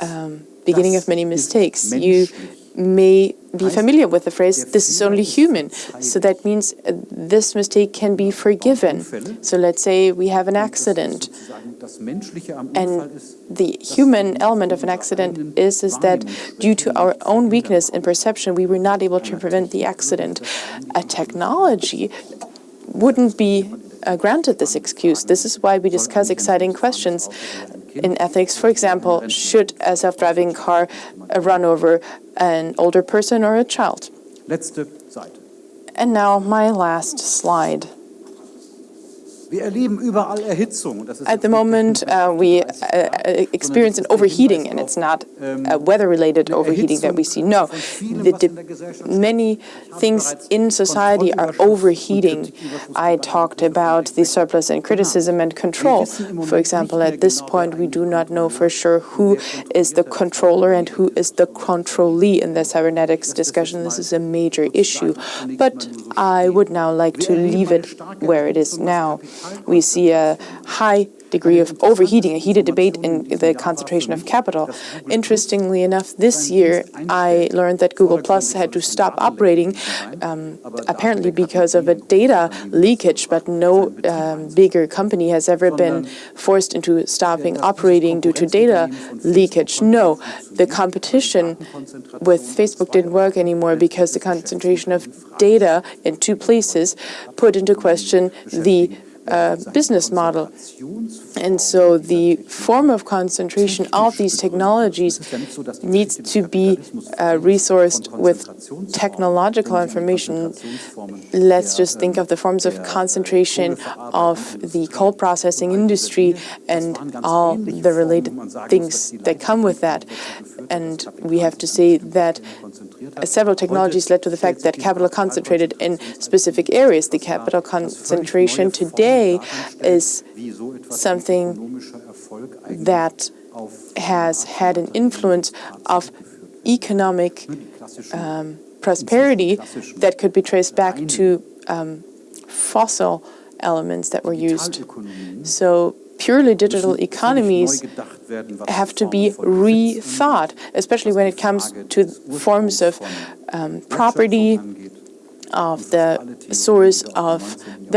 [SPEAKER 3] um, beginning of many mistakes. You may be familiar with the phrase, this is only human. So that means uh, this mistake can be forgiven. So let's say we have an accident. And the human element of an accident is, is that due to our own weakness in perception, we were not able to prevent the accident. A technology wouldn't be uh, granted this excuse. This is why we discuss exciting questions in ethics. For example, should a self-driving car uh, run over an older person or a child? And now my last slide. At the moment, uh, we uh, uh, experience an overheating, and it's not a weather-related overheating that we see. No, many things in society are overheating. I talked about the surplus and criticism and control. For example, at this point, we do not know for sure who is the controller and who is the controllee in the cybernetics discussion. This is a major issue, but I would now like to leave it where it is now we see a high degree of overheating, a heated debate in the concentration of capital. Interestingly enough, this year I learned that Google Plus had to stop operating, um, apparently because of a data leakage, but no um, bigger company has ever been forced into stopping operating due to data leakage. No, the competition with Facebook didn't work anymore because the concentration of data in two places put into question the uh, business model. And so the form of concentration of these technologies needs to be uh, resourced with technological information. Let's just think of the forms of concentration of the coal processing industry and all the related things that come with that. And we have to say that several technologies led to the fact that capital concentrated in specific areas. The capital concentration today is something that has had an influence of economic um, prosperity that could be traced back to um, fossil elements that were used. So purely digital economies have to be rethought, especially when it comes to forms of um, property, of the source of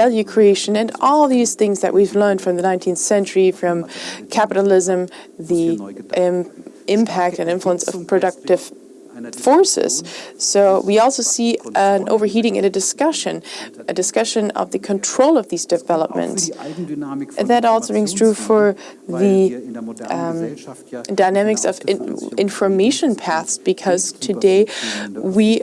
[SPEAKER 3] value creation, and all these things that we've learned from the 19th century, from capitalism, the um, impact and influence of productive forces. So we also see an overheating in a discussion, a discussion of the control of these developments. That also rings true for the um, dynamics of in information paths, because today we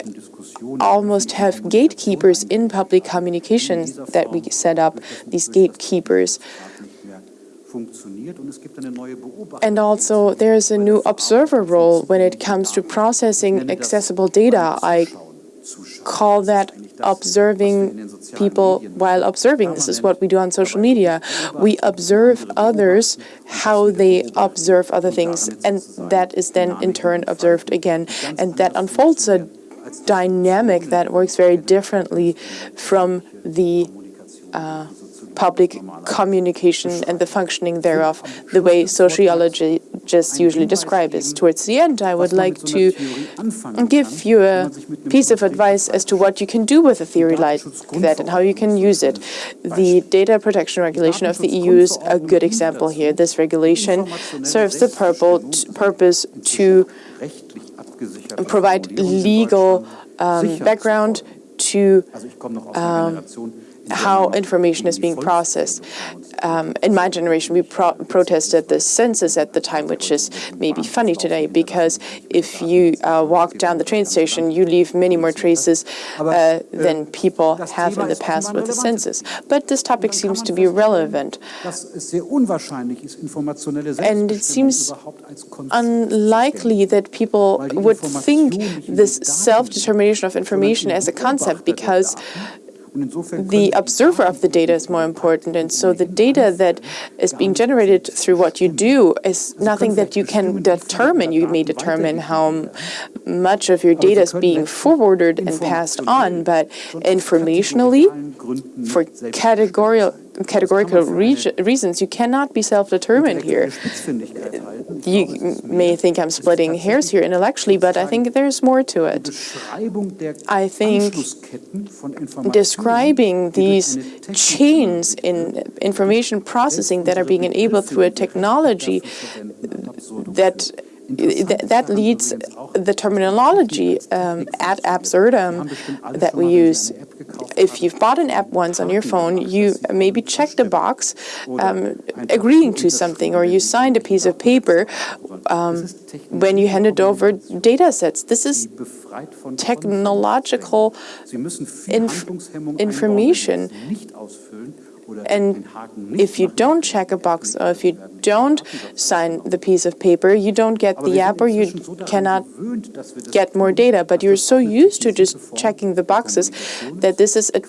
[SPEAKER 3] almost have gatekeepers in public communications that we set up, these gatekeepers. And also, there's a new observer role when it comes to processing accessible data. I call that observing people while observing. This is what we do on social media. We observe others, how they observe other things, and that is then in turn observed again. And that unfolds a dynamic that works very differently from the uh, public communication and the functioning thereof, the way sociologists usually describe it. Towards the end, I would like to give you a piece of advice as to what you can do with a theory like that and how you can use it. The data protection regulation of the EU is a good example here. This regulation serves the purpose to provide legal um, background to um, how information is being processed. Um, in my generation, we pro protested the census at the time, which is maybe funny today, because if you uh, walk down the train station, you leave many more traces uh, than people have in the past with the census. But this topic seems to be relevant. And it seems unlikely that people would think this self-determination of information as a concept because the observer of the data is more important. And so the data that is being generated through what you do is nothing that you can determine. You may determine how much of your data is being forwarded and passed on, but informationally, for categorical categorical reasons, you cannot be self-determined here. You may think I'm splitting hairs here intellectually, but I think there's more to it. I think describing these chains in information processing that are being enabled through a technology that that leads the terminology um, ad absurdum that we use. If you've bought an app once on your phone, you maybe checked a box um, agreeing to something, or you signed a piece of paper um, when you handed over data sets. This is technological inf information and if you don't check a box or if you don't sign the piece of paper, you don't get the app or you cannot get more data. But you're so used to just checking the boxes that this is a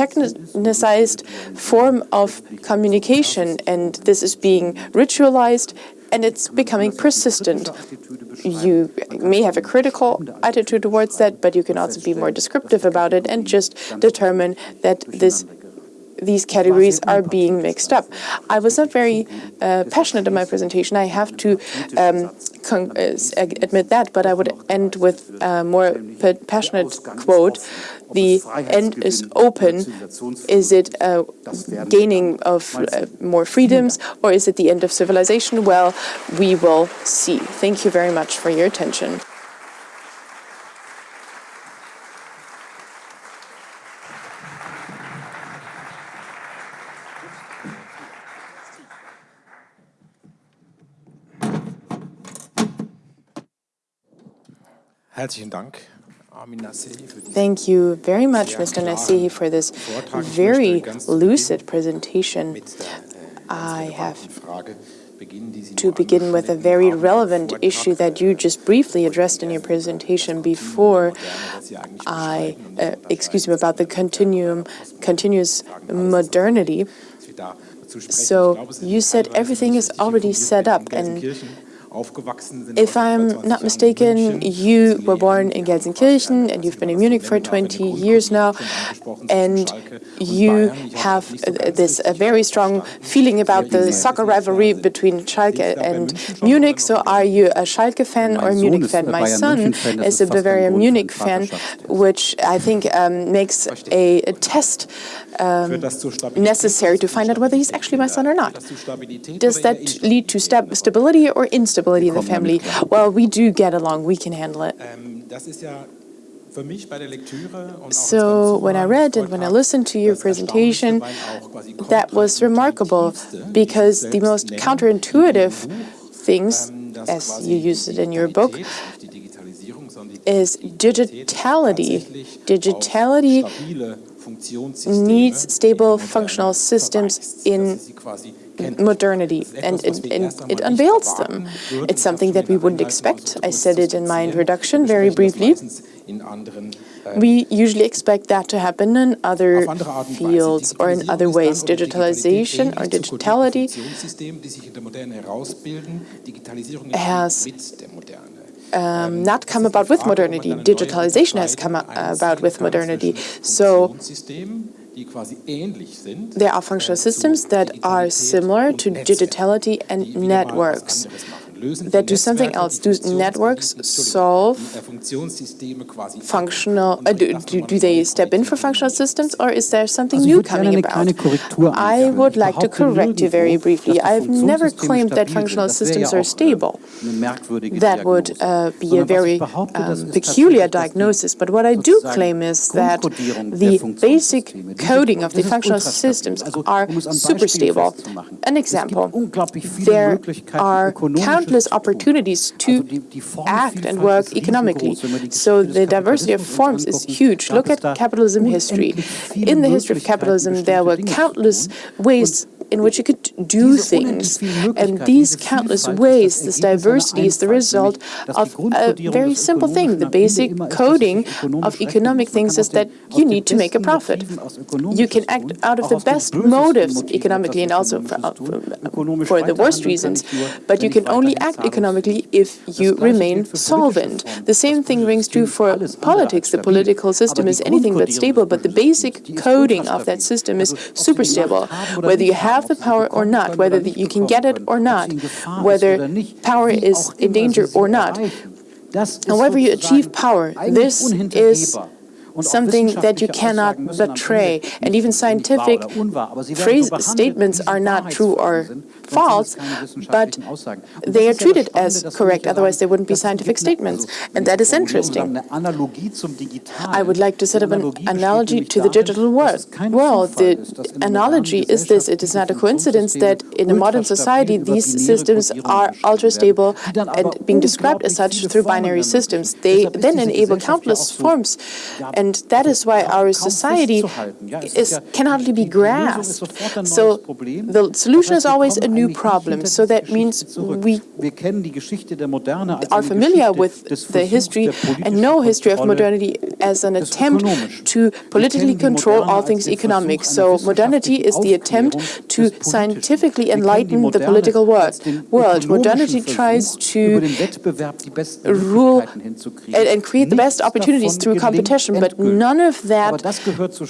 [SPEAKER 3] technicized form of communication and this is being ritualized and it's becoming persistent. You may have a critical attitude towards that, but you can also be more descriptive about it and just determine that this these categories are being mixed up. I was not very uh, passionate in my presentation, I have to um, uh, admit that, but I would end with a more passionate quote. The end is open. Is it a gaining of uh, more freedoms, or is it the end of civilization? Well, we will see. Thank you very much for your attention. Thank you very much, Mr. Nassehi, for this very lucid presentation. I have to begin with a very relevant issue that you just briefly addressed in your presentation before I, uh, excuse me, about the continuum, continuous modernity. So you said everything is already set up and if I'm not mistaken, you were born in Gelsenkirchen and you've been in Munich for 20 years now, and you have this a very strong feeling about the soccer rivalry between Schalke and Munich. So are you a Schalke fan or a Munich fan? My son is a Bayern Munich fan, which I think um, makes a, a test um, necessary to find out whether he's actually my son or not. Does that lead to stability or instability in the family? Well, we do get along. We can handle it. So when I read and when I listened to your presentation, that was remarkable because the most counterintuitive things, as you use it in your book, is digitality. Digitality needs stable functional systems in modernity, and it, it, it, unveils them. It's something that we wouldn't expect. I said it in my introduction very briefly. We usually expect that to happen in other fields or in other ways. Digitalization or digitality has um, not come about with modernity. Digitalization has come about with modernity. So there are functional systems that are similar to digitality and networks that do something else. Do networks solve functional, uh, do, do, do, they step in for functional systems or is there something new coming about? I would like to correct you very briefly. I've never claimed that functional systems are stable. That would uh, be a very um, peculiar diagnosis, but what I do claim is that the basic coding of the functional systems are super stable. An example, there are countless countless opportunities to act and work economically. So the diversity of forms is huge. Look at capitalism history. In the history of capitalism, there were countless ways in which you could do things. And these countless ways, this diversity is the result of a very simple thing. The basic coding of economic things is that you need to make a profit. You can act out of the best motives economically and also for, uh, for the worst reasons, but you can only act economically if you remain solvent. The same thing rings true for politics. The political system is anything but stable, but the basic coding of that system is super stable. Whether you have have the power or not, whether you can get it or not, whether power is in danger or not. However you achieve power, this is something that you cannot betray. And even scientific phrase statements are not true or false, but they are treated as correct, otherwise they wouldn't be scientific statements. And that is interesting. I would like to set up an analogy to the digital world. Well, the analogy is this. It is not a coincidence that in a modern society these systems are ultra-stable and being described as such through binary systems. They then enable countless forms and that is why our society is, can hardly be grasped. So the solution is always a new problem. So that means we are familiar with the history and know history of modernity as an attempt to politically control all things economic. So modernity is the attempt to scientifically enlighten the political world. world. Modernity tries to rule and, and create the best opportunities through competition, but none of that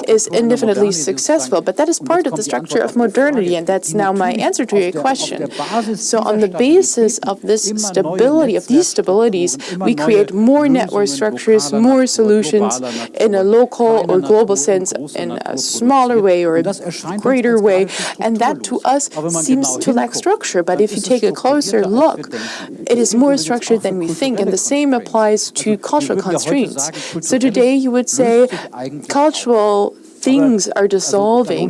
[SPEAKER 3] is indefinitely successful. But that is part of the structure of modernity, and that's now my answer to your question. So on the basis of this stability, of these stabilities, we create more network structures, more solutions in a local or global sense, in a smaller way or a greater way, and that to us seems to lack structure. But if you take a closer look, it is more structured than we think, and the same applies to cultural constraints. So today you would say cultural things are dissolving.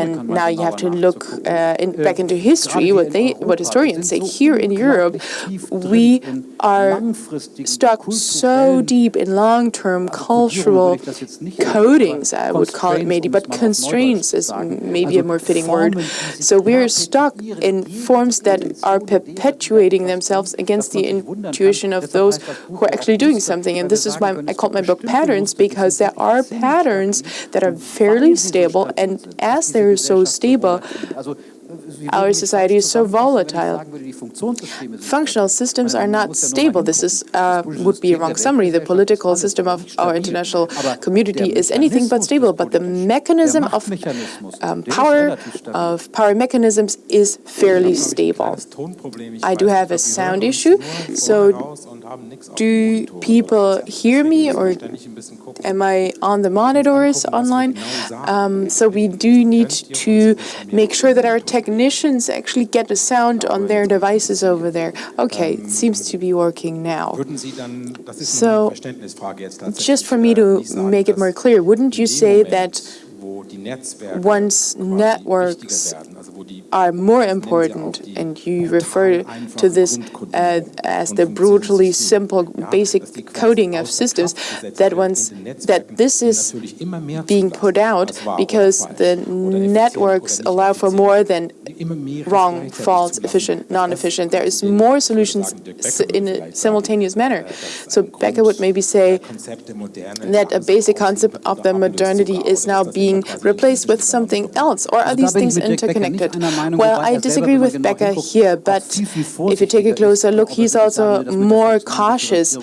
[SPEAKER 3] And now you have to look uh, in, back into history, what they, what historians say. Here in Europe, we are stuck so deep in long-term cultural codings, I would call it maybe, but constraints is maybe a more fitting word. So we're stuck in forms that are perpetuating themselves against the intuition of those who are actually doing something. And this is why I called my book Patterns, because there are patterns that are fairly stable, and as they're so stable, our society is so volatile. Functional systems are not stable. This is uh, would be a wrong summary. The political system of our international community is anything but stable, but the mechanism of um, power, of power mechanisms is fairly stable. I do have a sound issue, so do people hear me or am I on the monitors online? Um, so we do need to make sure that our technicians actually get the sound on their devices over there. Okay, it seems to be working now. So just for me to make it more clear, wouldn't you say that once networks are more important, and you refer to this uh, as the brutally simple basic coding of systems, that once that this is being put out because the networks allow for more than wrong, false, efficient, non-efficient. There is more solutions in a simultaneous manner. So Baecker would maybe say that a basic concept of the modernity is now being replaced with something else, or are these things interconnected? Well, I disagree with Baecker here, but if you take a closer look, he's also more cautious.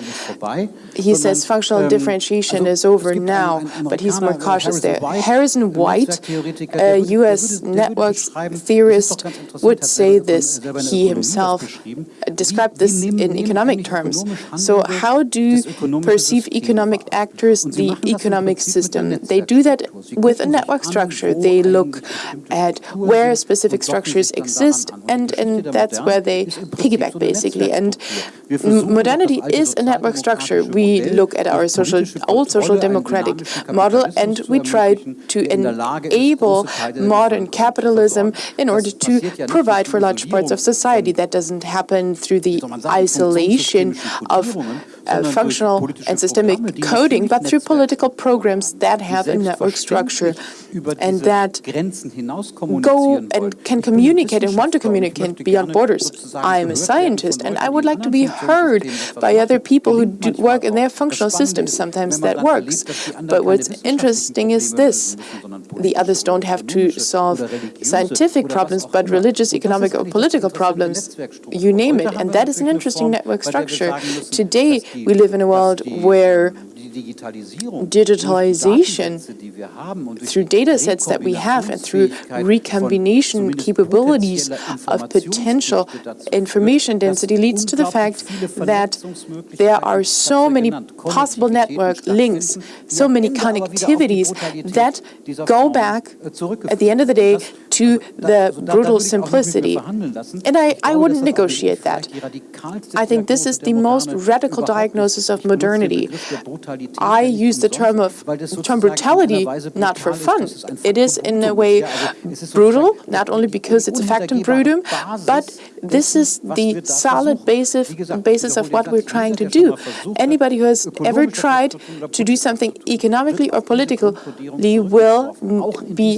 [SPEAKER 3] He says functional differentiation is over now, but he's more cautious there. Harrison White, a U.S. Uh, networks theorist, would say this. He himself uh, described this in economic terms. So how do perceive economic actors the economic system? They do that with a network structure. They look at where specific structures exist, and, and that's where they piggyback, basically. And modernity is a network structure. We look at our social, old social democratic model, and we try to enable modern capitalism in order to provide for large parts of society. That doesn't happen through the isolation of uh, functional and systemic coding, but through political programs that have a network structure and that go and can communicate and want to communicate beyond borders. I am a scientist and I would like to be heard by other people who do work in their functional systems. Sometimes that works. But what's interesting is this. The others don't have to solve scientific problems, but religious, economic, or political problems, you name it. And that is an interesting network structure. Today, we live in a world where digitalization through data sets that we have and through recombination capabilities of potential information density leads to the fact that there are so many possible network links, so many connectivities that go back at the end of the day to the brutal simplicity. And I, I wouldn't negotiate that. I think this is the most radical diagnosis of modernity. I use the term of term brutality not for fun. It is in a way brutal, not only because it's a factum brutum, but this is the solid basis, basis of what we're trying to do. Anybody who has ever tried to do something economically or politically will be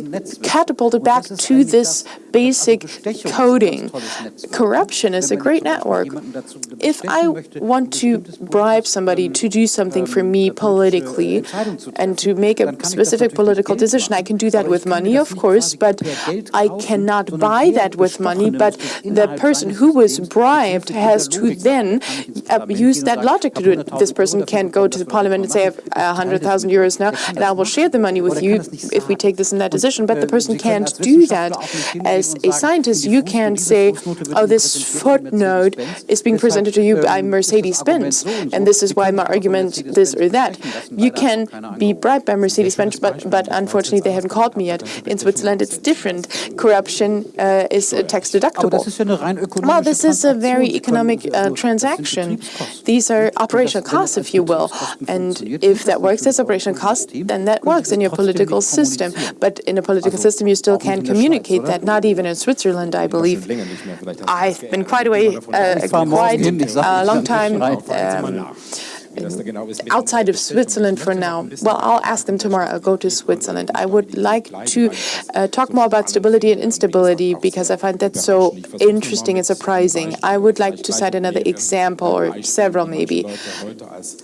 [SPEAKER 3] catapulted back to this basic coding. Corruption is a great network. If I want to bribe somebody to do something for me politically and to make a specific political decision, I can do that with money, of course, but I cannot buy that with money, but the person who was bribed has to then use that logic to do it. This person can't go to the parliament and say, I have 100,000 euros now, and I will share the money with you if we take this and that decision, but the person can't do that. As a scientist, you can't say, oh, this footnote is being presented to you by Mercedes-Benz, and this is why my argument this or that. You can be bribed by Mercedes-Benz, but, but unfortunately they haven't called me yet. In Switzerland, it's different. Corruption uh, is tax deductible. Well, this is a very economic uh, transaction. These are operational costs, if you will, and if that works as operational costs, then that works in your political system. But in a political system, you still can't communicate that, not even in Switzerland, I believe. I've been quite away, uh, quite a long time um, outside of Switzerland for now. Well, I'll ask them tomorrow. I'll go to Switzerland. I would like to uh, talk more about stability and instability because I find that so interesting and surprising. I would like to cite another example, or several maybe,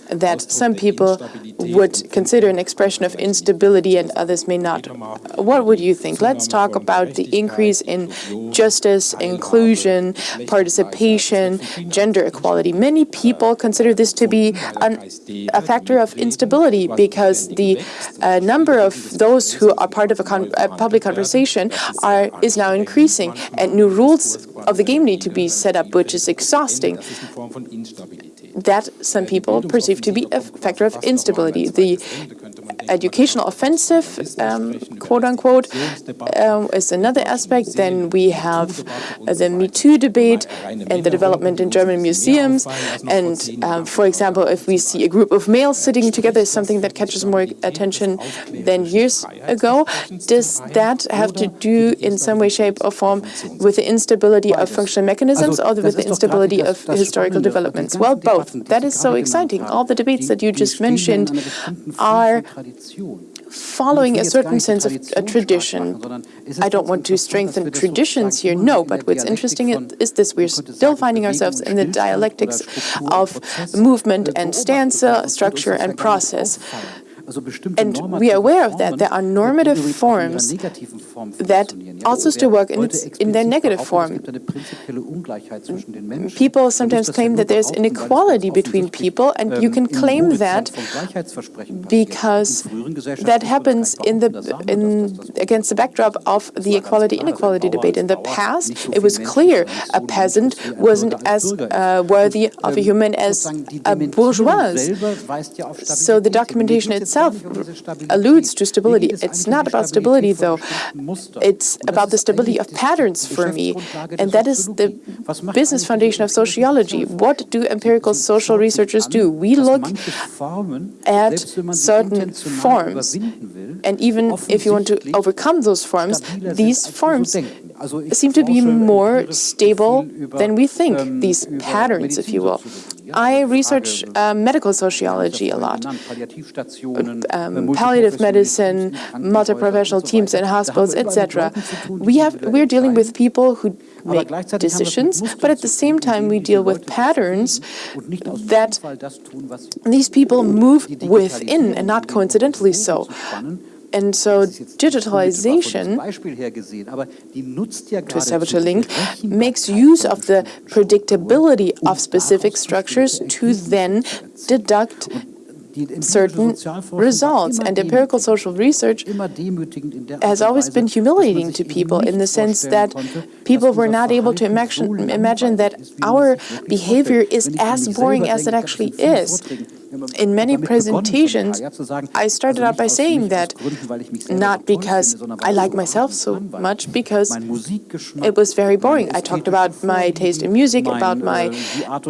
[SPEAKER 3] that some people would consider an expression of instability and others may not. What would you think? Let's talk about the increase in justice, inclusion, participation, gender equality. Many people consider this to be a factor of instability because the uh, number of those who are part of a, con a public conversation are is now increasing, and new rules of the game need to be set up, which is exhausting that some people perceive to be a factor of instability. The educational offensive, um, quote unquote, um, is another aspect. Then we have the Me Too debate and the development in German museums. And um, for example, if we see a group of males sitting together, is something that catches more attention than years ago. Does that have to do in some way, shape, or form with the instability of functional mechanisms or with the instability of historical developments? Well, both. That is so exciting. All the debates that you just mentioned are following a certain sense of a tradition. I don't want to strengthen traditions here, no, but what's interesting is this, we're still finding ourselves in the dialectics of movement and stanza, structure and process. And we are aware of that. There are normative forms that also still work in, its, in their negative form. People sometimes claim that there's inequality between people, and you can claim that because that happens in the in against the backdrop of the equality-inequality debate. In the past, it was clear a peasant wasn't as uh, worthy of a human as a bourgeois. So the documentation itself itself alludes to stability. It's not about stability, though. It's about the stability of patterns for me. And that is the business foundation of sociology. What do empirical social researchers do? We look at certain forms. And even if you want to overcome those forms, these forms seem to be more stable than we think, these patterns, if you will. I research uh, medical sociology a lot, um, palliative medicine, multi-professional teams in hospitals, etc. We have we're dealing with people who make decisions, but at the same time we deal with patterns that these people move within and not coincidentally so. And so digitalization, to establish a link, makes use of the predictability of specific structures to then deduct certain results. And empirical social research has always been humiliating to people in the sense that people were not able to imagine, imagine that our behavior is as boring as it actually is. In many presentations, I started out by saying that not because I like myself so much, because it was very boring. I talked about my taste in music, about my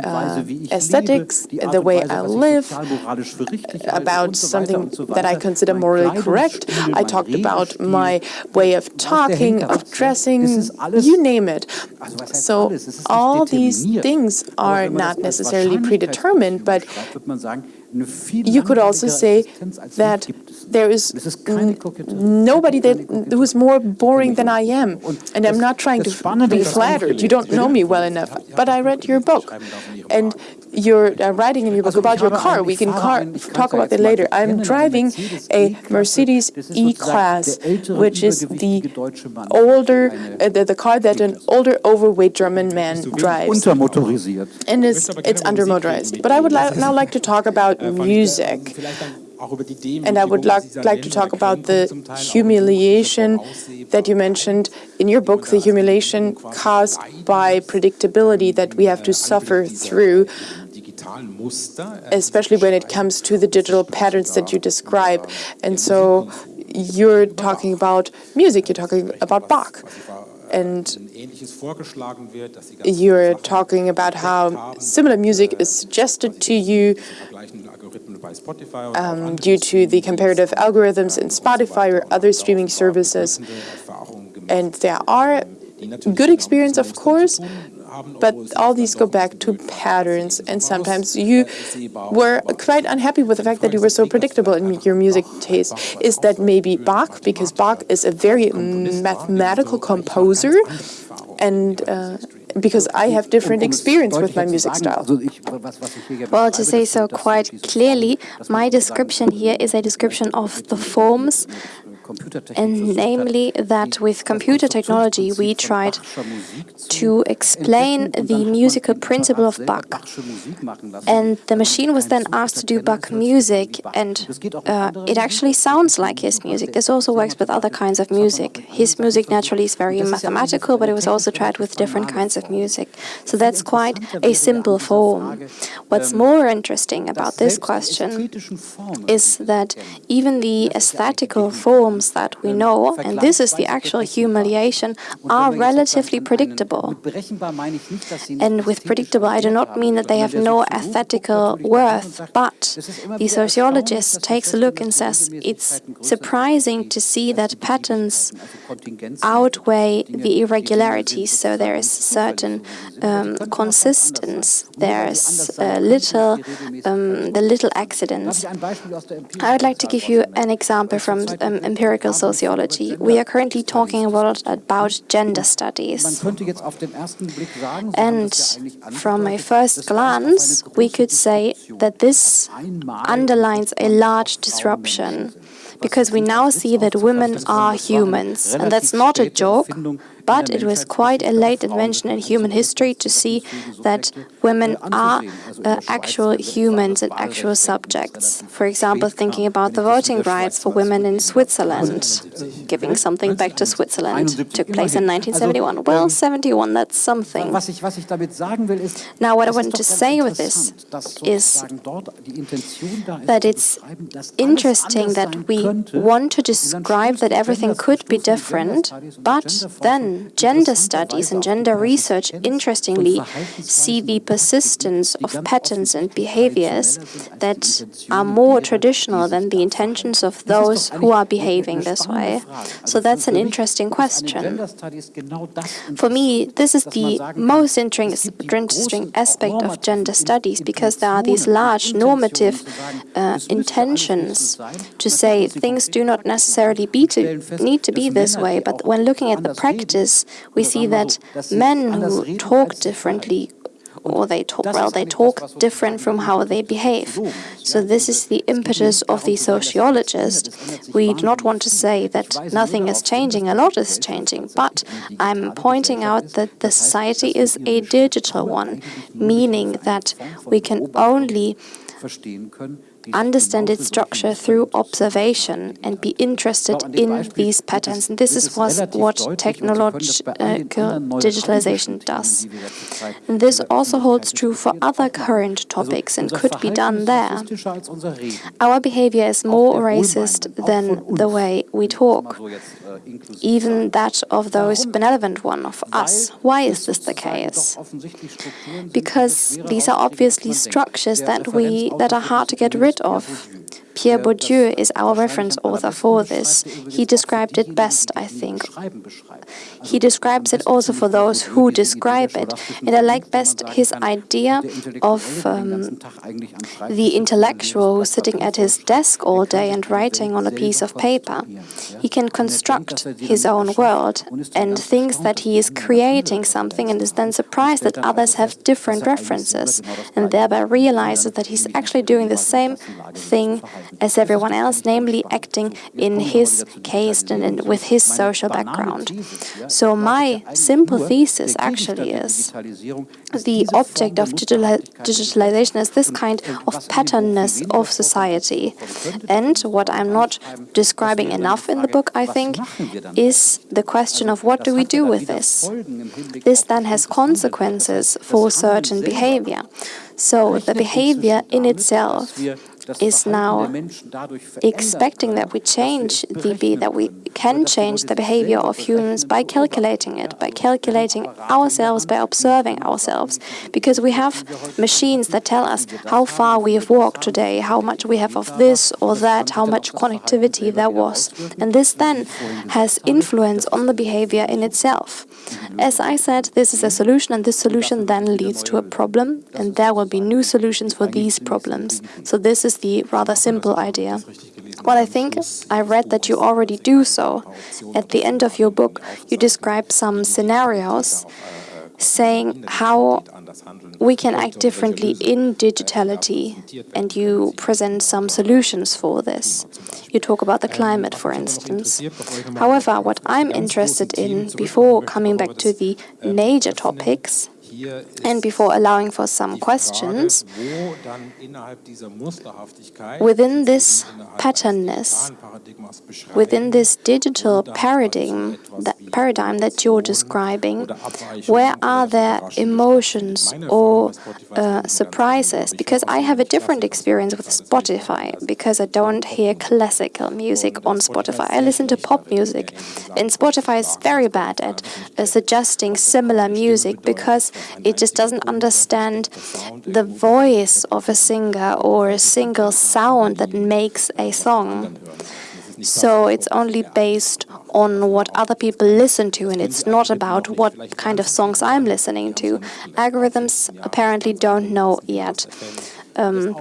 [SPEAKER 3] uh, aesthetics, the way I live, about something that I consider morally correct. I talked about my way of talking, of dressing, you name it. So all these things are not necessarily predetermined, but you could also say that there is nobody that who is more boring than I am, and I'm not trying to be flattered. You don't know me well enough, but I read your book, and you're uh, writing in your book about your car. We can car talk about that later. I'm driving a Mercedes E-Class, which is the older, uh, the, the car that an older, overweight German man drives. And it's, it's undermotorized. But I would li now like to talk about music. And I would like, like to talk about the humiliation that you mentioned in your book, the humiliation caused by predictability that we have to suffer through especially when it comes to the digital patterns that you describe. And so you're talking about music, you're talking about Bach. And you're talking about how similar music is suggested to you um, due to the comparative algorithms in Spotify or other streaming services. And there are good experience, of course, but all these go back to patterns, and sometimes you were quite unhappy with the fact that you were so predictable in your music taste. Is that maybe Bach? Because Bach is a very mathematical composer, and uh, because I have different experience with my music style.
[SPEAKER 2] Well, to say so quite clearly, my description here is a description of the forms and namely that with computer technology we tried to explain the musical principle of Bach. And the machine was then asked to do Bach music, and uh, it actually sounds like his music. This also works with other kinds of music. His music naturally is very mathematical, but it was also tried with different kinds of music. So that's quite a simple form. What's more interesting about this question is that even the aesthetical form forms that we know, and this is the actual humiliation, are relatively predictable. And with predictable, I do not mean that they have no ethical worth, but the sociologist takes a look and says it's surprising to see that patterns outweigh the irregularities. So there is certain um, consistency, there's uh, little, um, the little accidents. I would like to give you an example from um, empirical empirical sociology. We are currently talking a lot about gender studies. And from a first glance, we could say that this underlines a large disruption because we now see that women are humans. And that's not a joke, but it was quite a late invention in human history to see that women are uh, actual humans and actual subjects. For example, thinking about the voting rights for women in Switzerland, giving something back to Switzerland, took place in 1971. Well, 71, that's something. Now, what I wanted to say with this is that it's interesting that we want to describe that everything could be different, but then gender studies and gender research, interestingly, see the persistence of patterns and behaviors that are more traditional than the intentions of those who are behaving this way. So that's an interesting question. For me, this is the most interesting aspect of gender studies because there are these large normative uh, intentions to say things do not necessarily to, need to be this way, but when looking at the practice, we see that men who talk differently or they talk well, they talk different from how they behave. So this is the impetus of the sociologist. We do not want to say that nothing is changing, a lot is changing, but I'm pointing out that the society is a digital one, meaning that we can only understand its structure through observation and be interested in these patterns. And this is what technological uh, digitalization does. And this also holds true for other current topics and could be done there. Our behavior is more racist than the way we talk, even that of those benevolent one of us. Why is this the case? Because these are obviously structures that we that are hard to get rid of. Pierre Bourdieu is our reference author for this. He described it best, I think. He describes it also for those who describe it. And I like best his idea of um, the intellectual who's sitting at his desk all day and writing on a piece of paper. He can construct his own world and thinks that he is creating something and is then surprised that others have different references and thereby realizes that he's actually doing the same thing as everyone else, namely acting in his case and with his social background. So my simple thesis actually is the object of digitalization is this kind of patternness of society. And what I'm not describing enough in the book, I think, is the question of what do we do with this? This then has consequences for certain behavior. So the behavior in itself is now expecting that we change the that we can change the behavior of humans by calculating it, by calculating ourselves, by observing ourselves, because we have machines that tell us how far we have walked today, how much we have of this or that, how much connectivity there was. And this then has influence on the behavior in itself. As I said, this is a solution, and this solution then leads to a problem, and there will be new solutions for these problems. So this is the rather simple idea. Well, I think I read that you already do so. At the end of your book, you describe some scenarios saying how we can act differently in digitality, and you present some solutions for this. You talk about the climate, for instance. However, what I'm interested in, before coming back to the major topics, and before allowing for some questions, within this patternness, within this digital paradigm that, paradigm that you're describing, where are there emotions or uh, surprises? Because I have a different experience with Spotify, because I don't hear classical music on Spotify. I listen to pop music, and Spotify is very bad at uh, suggesting similar music because it just doesn't understand the voice of a singer or a single sound that makes a song. So it's only based on what other people listen to, and it's not about what kind of songs I'm listening to. Algorithms apparently don't know yet. Um,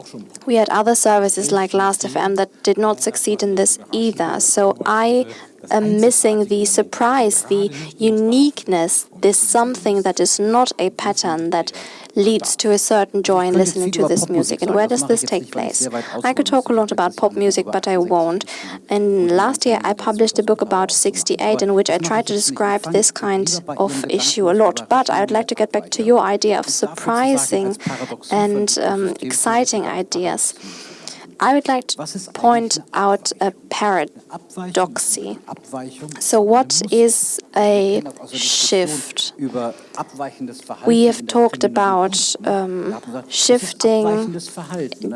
[SPEAKER 2] we had other services like Last.fm that did not succeed in this either. So I am missing the surprise, the uniqueness, this something that is not a pattern that leads to a certain joy in listening to this music. And where does this take place? I could talk a lot about pop music, but I won't. And last year I published a book about 68 in which I tried to describe this kind of issue a lot. But I would like to get back to your idea of surprising and um, exciting ideas. I would like to point out a paradoxy. So what is a shift? We have talked about um, shifting,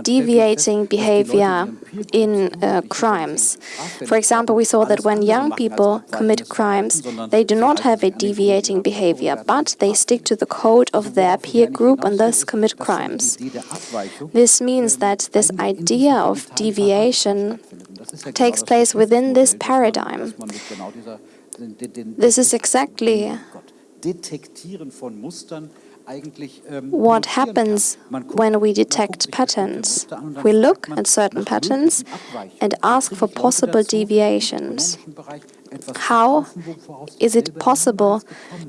[SPEAKER 2] deviating behavior in uh, crimes. For example, we saw that when young people commit crimes, they do not have a deviating behavior, but they stick to the code of their peer group and thus commit crimes. This means that this idea of deviation takes place within this paradigm. This is exactly what happens when we detect patterns. We look at certain patterns and ask for possible deviations. How is it possible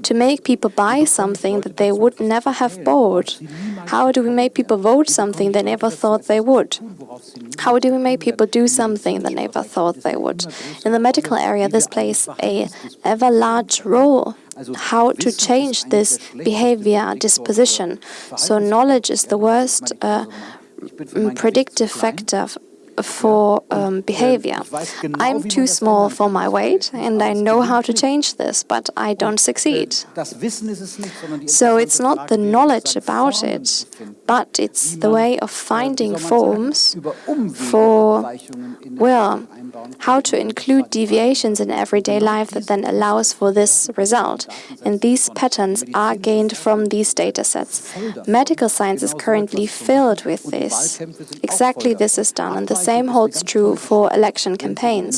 [SPEAKER 2] to make people buy something that they would never have bought? How do we make people vote something they never thought they would? How do we make people do something they never thought they would? In the medical area, this plays a ever large role how to change this behavior disposition. So knowledge is the worst uh, predictive factor for um, behavior. I'm too small for my weight, and I know how to change this, but I don't succeed. So it's not the knowledge about it, but it's the way of finding forms for, well, how to include deviations in everyday life that then allows for this result. And these patterns are gained from these data sets. Medical science is currently filled with this. Exactly this is done, and the same holds true for election campaigns.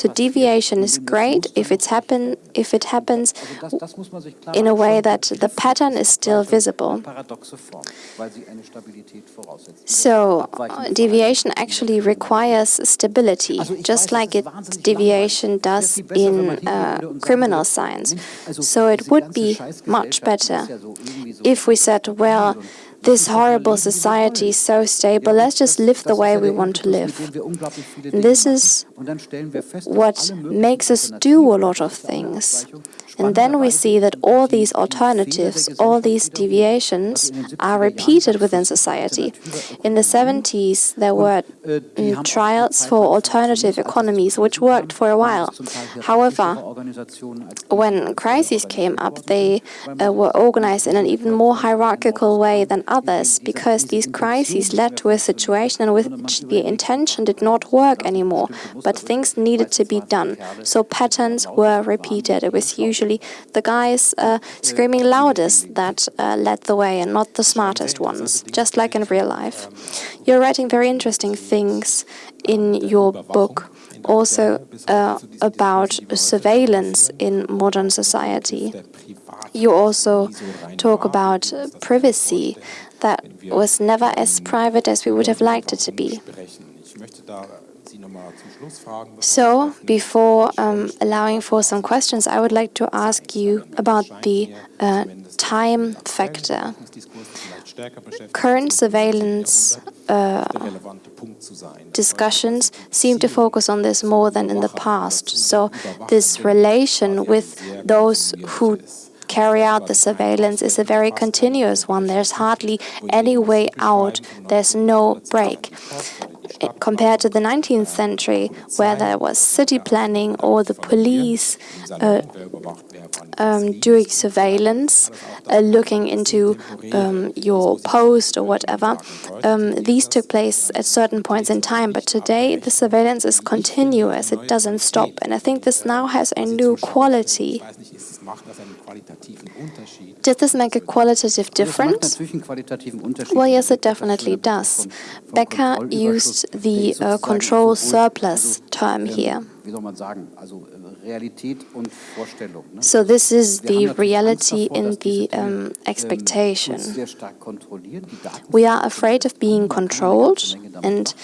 [SPEAKER 2] So deviation is great if it's happen if it happens in a way that the pattern is still visible. So deviation actually requires stability, just like it deviation does in uh, criminal science. So it would be much better if we said, well, this horrible society is so stable, let's just live the way we want to live. This is what makes us do a lot of things. And then we see that all these alternatives, all these deviations are repeated within society. In the 70s, there were mm, trials for alternative economies, which worked for a while. However, when crises came up, they uh, were organized in an even more hierarchical way than others, because these crises led to a situation in which the intention did not work anymore, but things needed to be done. So patterns were repeated. It was usually the guys uh, screaming loudest that uh, led the way and not the smartest ones, just like in real life. You're writing very interesting things in your book also uh, about surveillance in modern society. You also talk about privacy that was never as private as we would have liked it to be. So, before um, allowing for some questions, I would like to ask you about the uh, time factor. Current surveillance uh, discussions seem to focus on this more than in the past. So, this relation with those who carry out the surveillance is a very continuous one. There's hardly any way out. There's no break compared to the 19th century, where there was city planning or the police uh, um, doing surveillance, uh, looking into um, your post or whatever. Um, these took place at certain points in time, but today the surveillance is continuous, it doesn't stop. And I think this now has a new quality. Does this make a qualitative difference? Well, yes, it definitely does. Baecker used the uh, control surplus term here. So this is the reality in the um, expectation. We are afraid of being controlled, and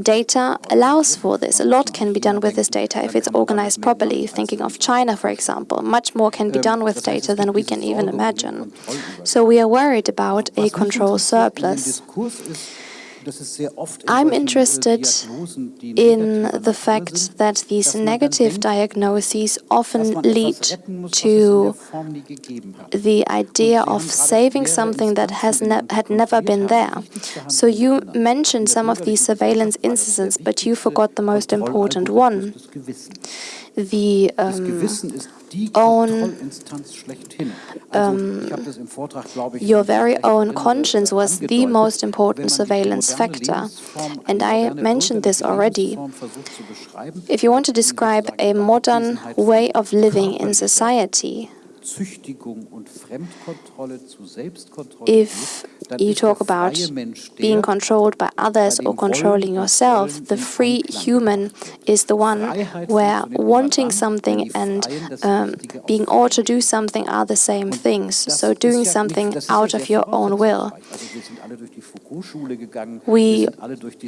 [SPEAKER 2] data allows for this. A lot can be done with this data if it's organized properly. Thinking of China, for example, much more can be done with data than we can even imagine. So we are worried about a control surplus. I'm interested in the fact that these negative diagnoses often lead to the idea of saving something that has ne had never been there. So you mentioned some of these surveillance incidents, but you forgot the most important one. The um, own, um, your very own conscience was the most important surveillance factor. And I mentioned this already. If you want to describe a modern way of living in society, if you talk about being controlled by others or controlling yourself, the free human is the one where wanting something and um, being ought to do something are the same things. So doing something out of your own will. We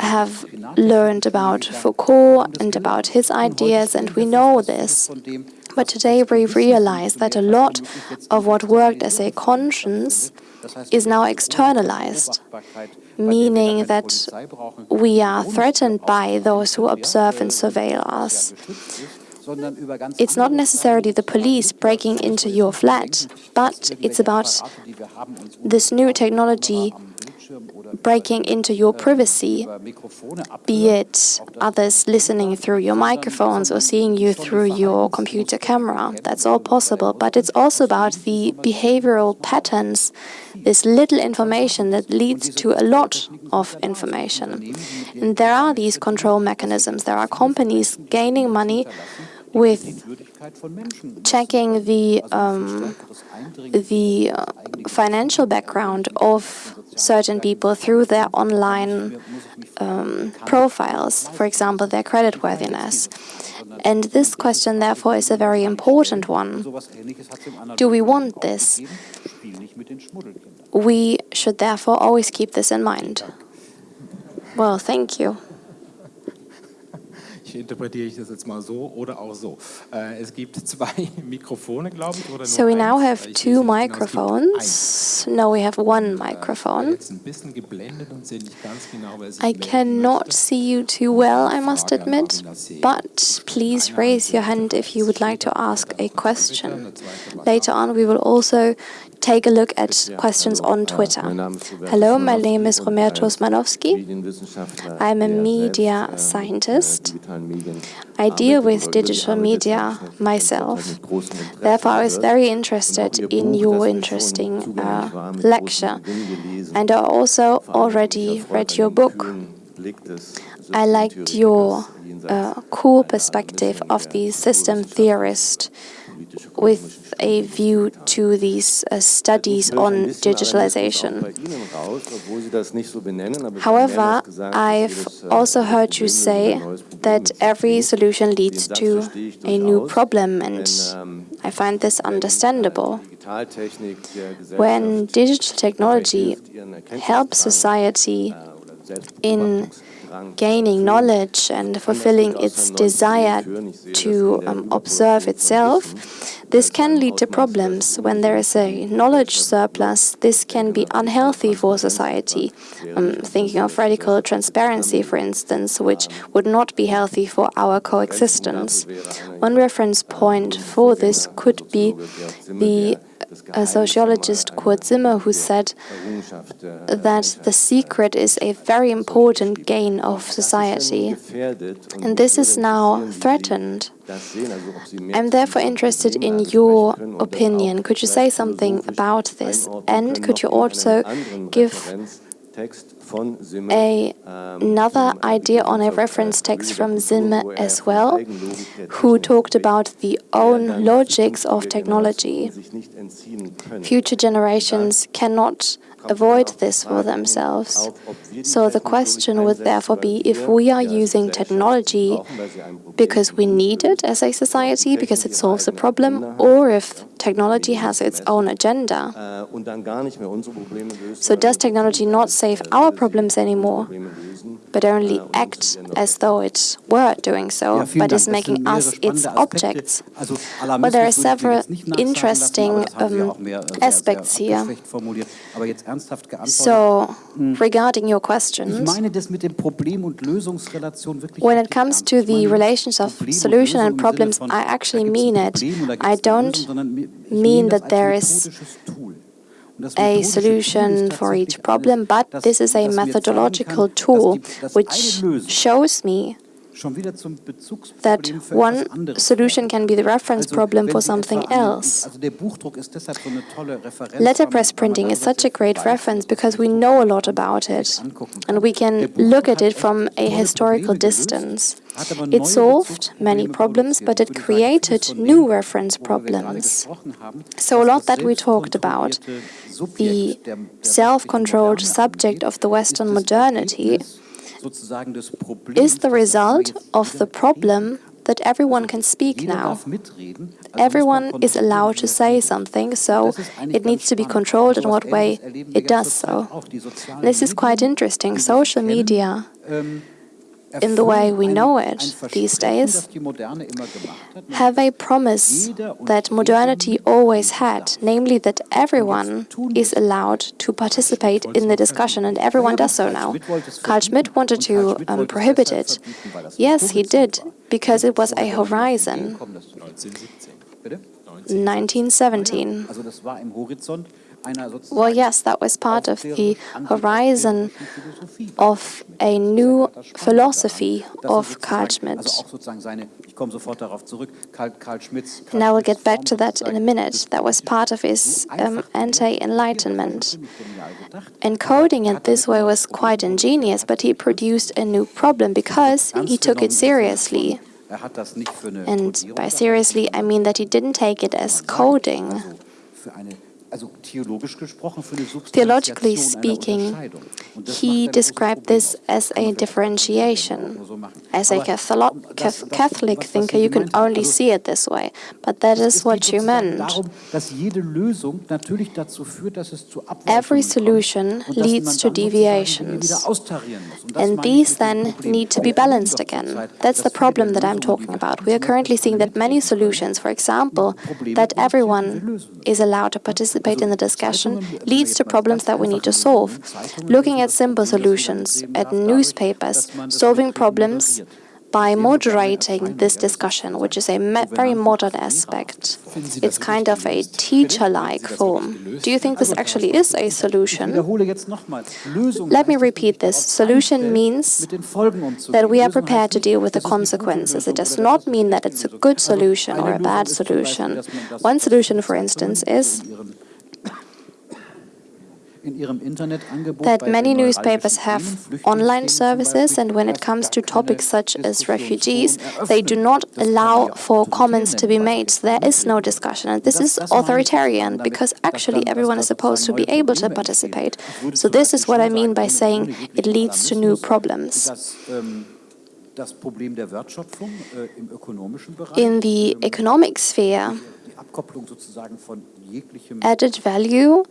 [SPEAKER 2] have learned about Foucault and about his ideas, and we know this. But today we realize that a lot of what worked as a conscience is now externalized, meaning that we are threatened by those who observe and surveil us. It's not necessarily the police breaking into your flat, but it's about this new technology breaking into your privacy, be it others listening through your microphones or seeing you through your computer camera. That's all possible, but it's also about the behavioral patterns, this little information that leads to a lot of information. And there are these control mechanisms. There are companies gaining money with checking the um, the uh, financial background of certain people through their online um, profiles, for example, their creditworthiness. And this question, therefore, is a very important one. Do we want this? We should therefore always keep this in mind. Well, thank you.
[SPEAKER 4] Interpretiere ich das jetzt mal so oder auch so. Äh, es gibt zwei Mikrofone, glaube ich, oder
[SPEAKER 2] So we now have two microphones. No, we have one microphone. I cannot see you too well, I must admit, but please raise your hand if you would like to ask a question. Later on, we will also take a look at questions on Twitter. Hello, my name is Roberto Simanowski. I'm a media scientist. I deal with digital media myself. Therefore, I was very interested in your interesting uh, lecture. And I also already read your book. I liked your uh, cool perspective of the system theorist with a view to these uh, studies on digitalization. However, I've also heard you say that every solution leads to a new problem, and I find this understandable. When digital technology helps society in gaining knowledge and fulfilling its desire to um, observe itself, this can lead to problems. When there is a knowledge surplus, this can be unhealthy for society. I'm thinking of radical transparency, for instance, which would not be healthy for our coexistence. One reference point for this could be the a sociologist Kurt Simmel who said that the secret is a very important gain of society. And this is now threatened. I'm therefore interested in your opinion. Could you say something about this? And could you also give a, another idea on a reference text from Simmel as well, who talked about the own logics of technology. Future generations cannot avoid this for themselves. So the question would therefore be if we are using technology because we need it as a society, because it solves a problem, or if technology has its own agenda. So does technology not save our problems anymore, but only act as though it were doing so, but is making us its objects? Well, there are several interesting um, aspects here. So, regarding your questions, when it comes to the relations of solution and problems, I actually mean it. I don't mean that there is a solution for each problem, but this is a methodological tool which shows me that one solution can be the reference problem for something else. Letterpress printing is such a great reference because we know a lot about it, and we can look at it from a historical distance. It solved many problems, but it created new reference problems. So a lot that we talked about, the self-controlled subject of the Western modernity, is the result of the problem that everyone can speak now. Everyone is allowed to say something, so it needs to be controlled in what way it does so. This is quite interesting. Social media in the way we know it these days, have a promise that modernity always had, namely that everyone is allowed to participate in the discussion, and everyone does so now. Carl Schmitt wanted to um, prohibit it. Yes, he did, because it was a horizon. 1917. Well, yes, that was part of the horizon of a new philosophy of Carl Schmitt. And I will get back to that in a minute. That was part of his um, anti-enlightenment. Encoding it this way was quite ingenious, but he produced a new problem because he took it seriously. And by seriously, I mean that he didn't take it as coding Theologically speaking, he described this as a differentiation. As a Catholic thinker, you can only see it this way, but that is what you meant. Every solution leads to deviations, and these then need to be balanced again. That's the problem that I'm talking about. We are currently seeing that many solutions, for example, that everyone is allowed to participate in the discussion, leads to problems that we need to solve. Looking at simple solutions, at newspapers, solving problems by moderating this discussion, which is a very modern aspect. It's kind of a teacher-like form. Do you think this actually is a solution? Let me repeat this. Solution means that we are prepared to deal with the consequences. It does not mean that it's a good solution or a bad solution. One solution, for instance, is that many newspapers have online services, and when it comes to topics such as refugees, they do not allow for comments to be made. There is no discussion, and this is authoritarian because actually everyone is supposed to be able to participate. So this is what I mean by saying it leads to new problems. In the economic sphere, added value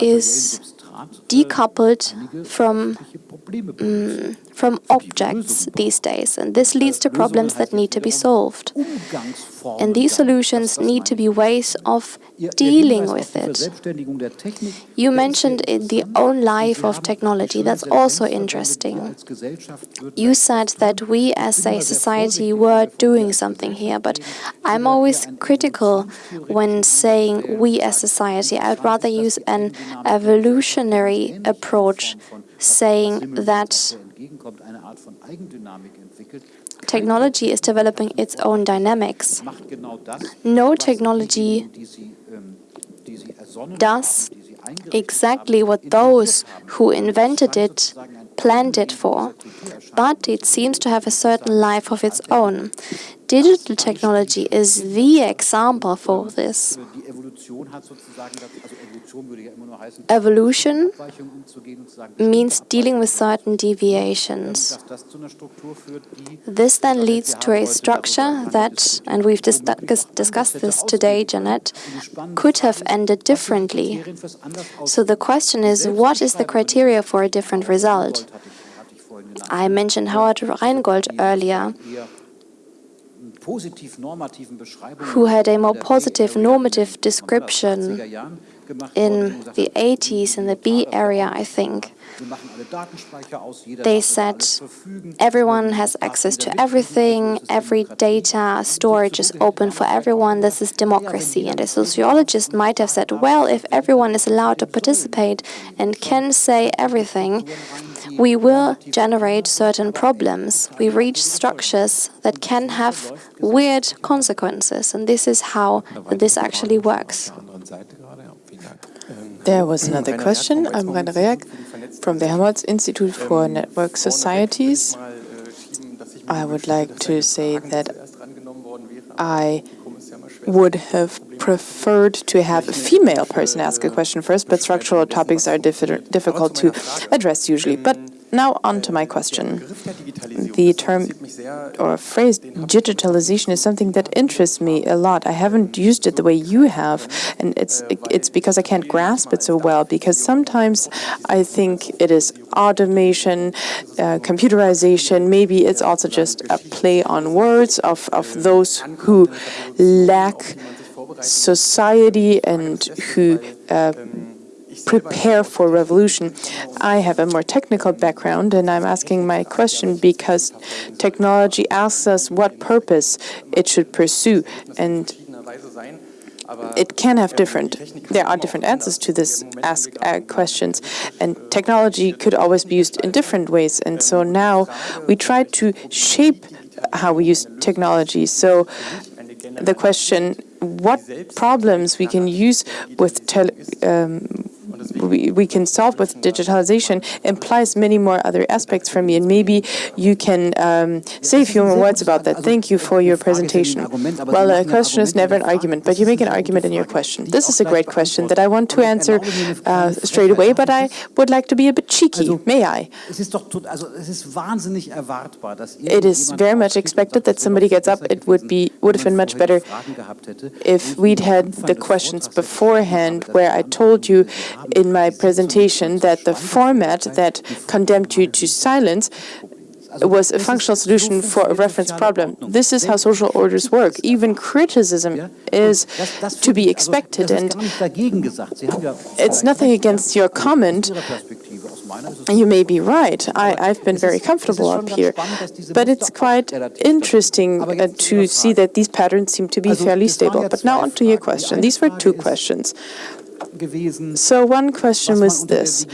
[SPEAKER 2] is decoupled from, mm, from objects these days, and this leads to problems that need to be solved. And these solutions need to be ways of dealing with it. You mentioned in the own life of technology, that's also interesting. You said that we as a society were doing something here, but I'm always critical when saying we as society. I'd rather use an evolutionary approach, saying that technology is developing its own dynamics. No technology does exactly what those who invented it planned it for, but it seems to have a certain life of its own. Digital technology is the example for this. Evolution means dealing with certain deviations. This then leads to a structure that, and we've dis discussed this today, Jeanette, could have ended differently. So the question is, what is the criteria for a different result? I mentioned Howard Rheingold earlier, who had a more positive normative description in the 80s in the Bay Area, I think. They said everyone has access to everything, every data storage is open for everyone, this is democracy. And a sociologist might have said, well, if everyone is allowed to participate and can say everything, we will generate certain problems. We reach structures that can have weird consequences, and this is how this actually works.
[SPEAKER 3] There was another question. I'm Rainer Rehak from the Helmholtz Institute for Network Societies. I would like to say that I would have preferred to have a female person ask a question first, but structural topics are difficult to address usually. But now on to my question. The term or phrase digitalization is something that interests me a lot. I haven't used it the way you have, and it's it's because I can't grasp it so well, because sometimes I think it is automation, uh, computerization, maybe it's also just a play on words of, of those who lack society and who uh, prepare for revolution. I have a more technical background, and I'm asking my question because technology asks us what purpose it should pursue, and it can have different, there are different answers to this ask uh, questions, and technology could always be used in different ways, and so now we try to shape how we use technology. So the question, what problems we can use with um, we, we can solve with digitalization implies many more other aspects for me, and maybe you can um, say a few more words about that. Thank you for your presentation. Well, a question is never an argument, but you make an argument in your question. This is a great question that I want to answer uh, straight away, but I would like to be a bit cheeky. May I? It is very much expected that somebody gets up. It would be would have been much better if we'd had the questions beforehand, where I told you in my presentation that the format that condemned you to silence was a functional solution for a reference problem. This is how social orders work. Even criticism is to be expected, and it's nothing against your comment. You may be right. I, have been very comfortable up here, but it's quite interesting uh, to see that these patterns seem to be fairly stable. But now on to your question. These were two questions. So one question was this,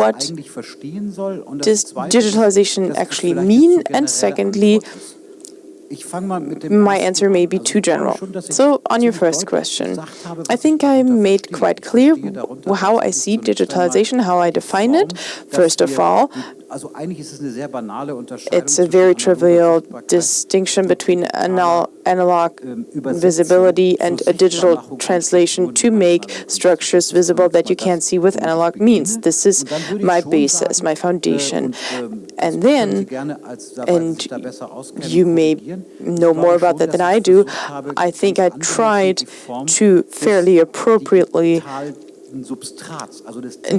[SPEAKER 3] what does digitalization actually mean? And secondly, my answer may be too general. So, on your first question, I think I made quite clear how I see digitalization, how I define it. First of all, it's a very trivial distinction between analog visibility and a digital translation to make structures visible that you can't see with analog means. This is my basis, my foundation. And then, and you may know more about that than I do, I think I tried to fairly appropriately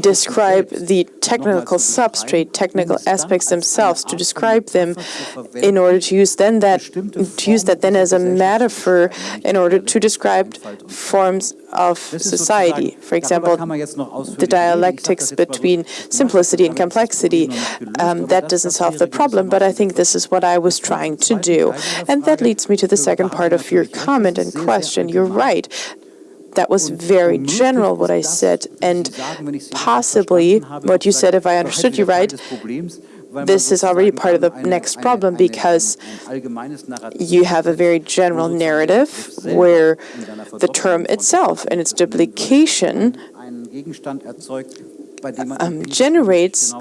[SPEAKER 3] describe the technical substrate, technical aspects themselves, to describe them in order to use then that to use that then as a metaphor in order to describe forms of society. For example, the dialectics between simplicity and complexity. Um, that doesn't solve the problem, but I think this is what I was trying to do. And that leads me to the second part of your comment and question. You're right that was very general what I said, and possibly what you said, if I understood you right, this is already part of the next problem because you have a very general narrative where the term itself and its duplication um, generates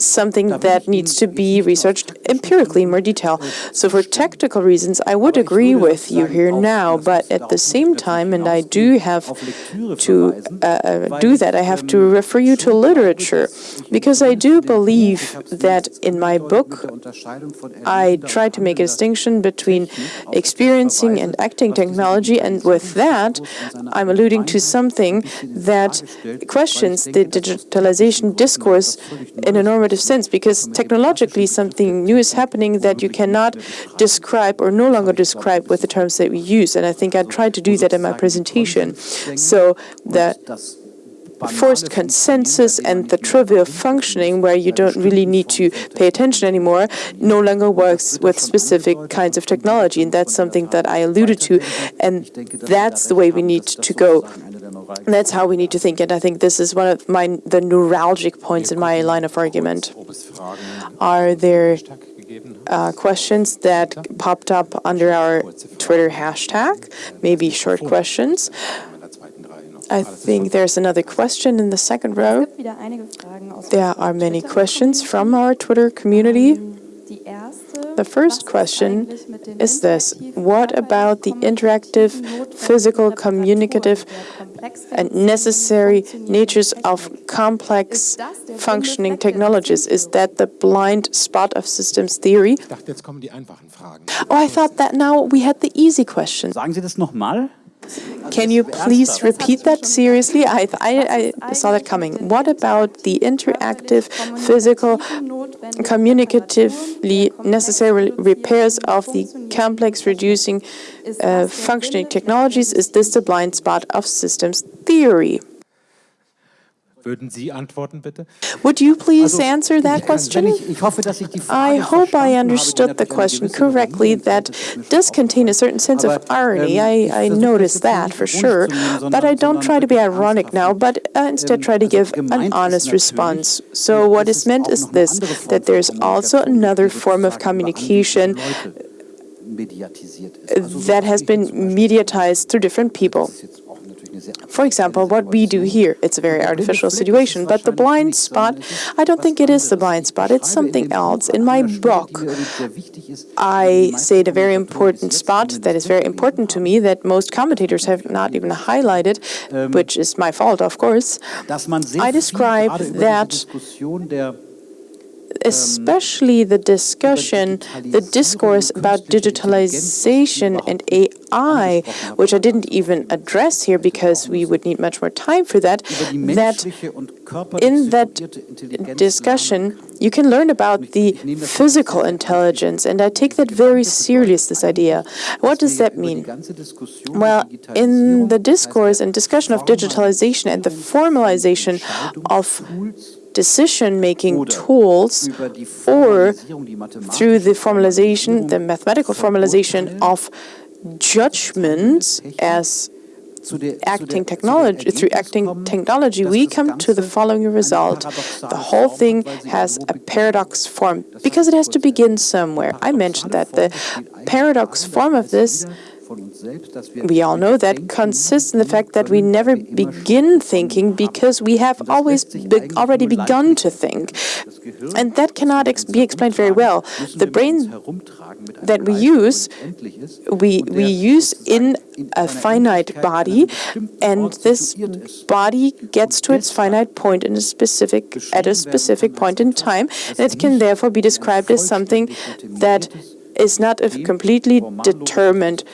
[SPEAKER 3] something that needs to be researched empirically in more detail. So for technical reasons, I would agree with you here now, but at the same time, and I do have to uh, uh, do that, I have to refer you to literature, because I do believe that in my book, I try to make a distinction between experiencing and acting technology, and with that, I'm alluding to something that questions the digitalization discourse in a normative sense, because technologically something new is happening that you cannot describe or no longer describe with the terms that we use. And I think I tried to do that in my presentation. So the forced consensus and the trivial functioning where you don't really need to pay attention anymore no longer works with specific kinds of technology. And that's something that I alluded to. And that's the way we need to go. That's how we need to think, and I think this is one of my the neuralgic points in my line of argument. Are there uh, questions that popped up under our Twitter hashtag? Maybe short questions. I think there's another question in the second row. There are many questions from our Twitter community. The first question is this. What about the interactive, physical, communicative, and necessary natures of complex functioning technologies? Is that the blind spot of systems theory? Oh, I thought that now we had the easy question.
[SPEAKER 1] Sagen Sie das nochmal?
[SPEAKER 3] Can you please repeat that seriously? I, I, I, saw that coming. What about the interactive, physical, communicatively necessary repairs of the complex reducing uh, functioning technologies? Is this the blind spot of systems theory?
[SPEAKER 4] Würden Sie antworten, bitte?
[SPEAKER 3] Would you please answer that question? I hope I understood the question correctly. That does contain a certain sense of irony.
[SPEAKER 1] Ähm,
[SPEAKER 3] I, I noticed that for sure. But I don't try to be ironic now, but uh, instead try to give an honest response. So what is meant is this, that there's also another form of communication that has been mediatized through different people. For example, what we do here, it's a very artificial situation, but the blind spot, I don't think it is the blind spot, it's something else. In my book, I say the very important spot that is very important to me that most commentators have not even highlighted, which is my fault, of course. I describe that especially the discussion, the discourse about digitalization and AI, which I didn't even address here because we would need much more time for that, that in that discussion, you can learn about the physical intelligence, and I take that very serious, this idea. What does that mean? Well, in the discourse and discussion of digitalization and the formalization of decision-making tools or through the formalization, the mathematical formalization of judgments as acting technology, through acting technology, we come to the following result. The whole thing has a paradox form because it has to begin somewhere. I mentioned that the paradox form of this we all know that consists in the fact that we never begin thinking because we have always be already begun to think. And that cannot ex be explained very well. The brain that we use, we, we use in a finite body, and this body gets to its finite point in a specific, at a specific point in time, and it can therefore be described as something that is not a completely determined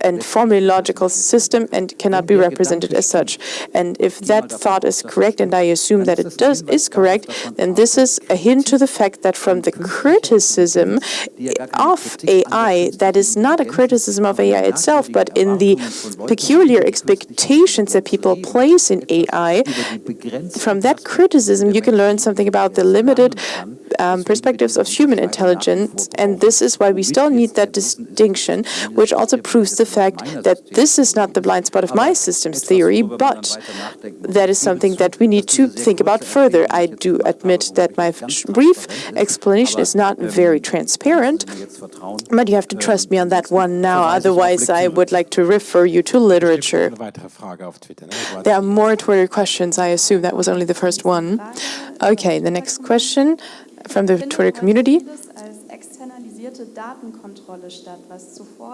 [SPEAKER 3] and formally logical system and cannot be represented as such. And if that thought is correct, and I assume that it does is correct, then this is a hint to the fact that from the criticism of AI, that is not a criticism of AI itself, but in the peculiar expectations that people place in AI, from that criticism you can learn something about the limited um, perspectives of human intelligence, and this is why we still need that distinction, which also proves the fact that this is not the blind spot of my systems theory, but that is something that we need to think about further. I do admit that my brief explanation is not very transparent, but you have to trust me on that one now, otherwise I would like to refer you to literature. There are more Twitter questions, I assume that was only the first one. Okay, the next question from the Twitter community.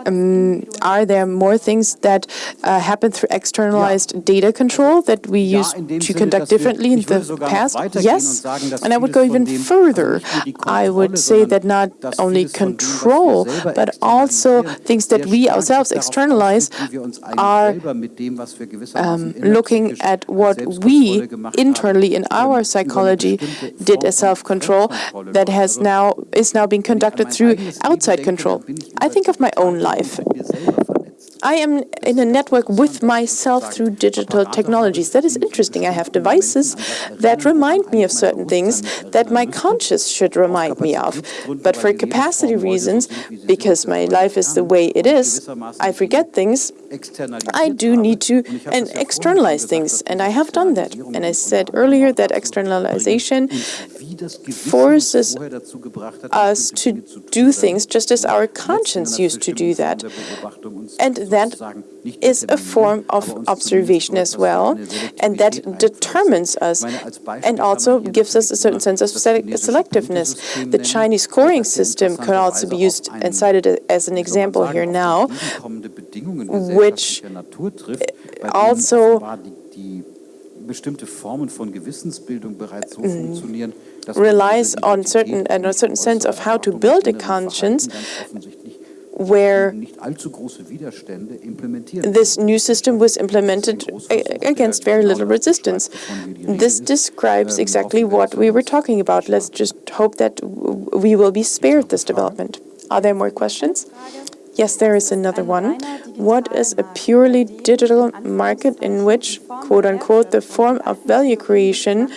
[SPEAKER 3] Um, are there more things that uh, happen through externalized data control that we used to conduct differently in the past? Yes, and I would go even further. I would say that not only control, but also things that we ourselves externalize are um, looking at what we internally in our psychology did as self-control that has now is now being conducted through outside control. I think of my own life. I am in a network with myself through digital technologies. That is interesting. I have devices that remind me of certain things that my conscious should remind me of. But for capacity reasons, because my life is the way it is, I forget things, I do need to and externalize things, and I have done that. And I said earlier that externalization forces us to do things just as our conscience used to do that. And that is a form of observation as well, and that determines us and also gives us a certain sense of selectiveness. The Chinese scoring system can also be used and cited as an example here now, which eh, also relies on certain and a certain sense of how to build a conscience where this new system was implemented against very little resistance. This describes exactly what we were talking about. Let's just hope that we will be spared this development. Are there more questions? Yes, there is another one. What is a purely digital market in which, quote unquote, the form of value creation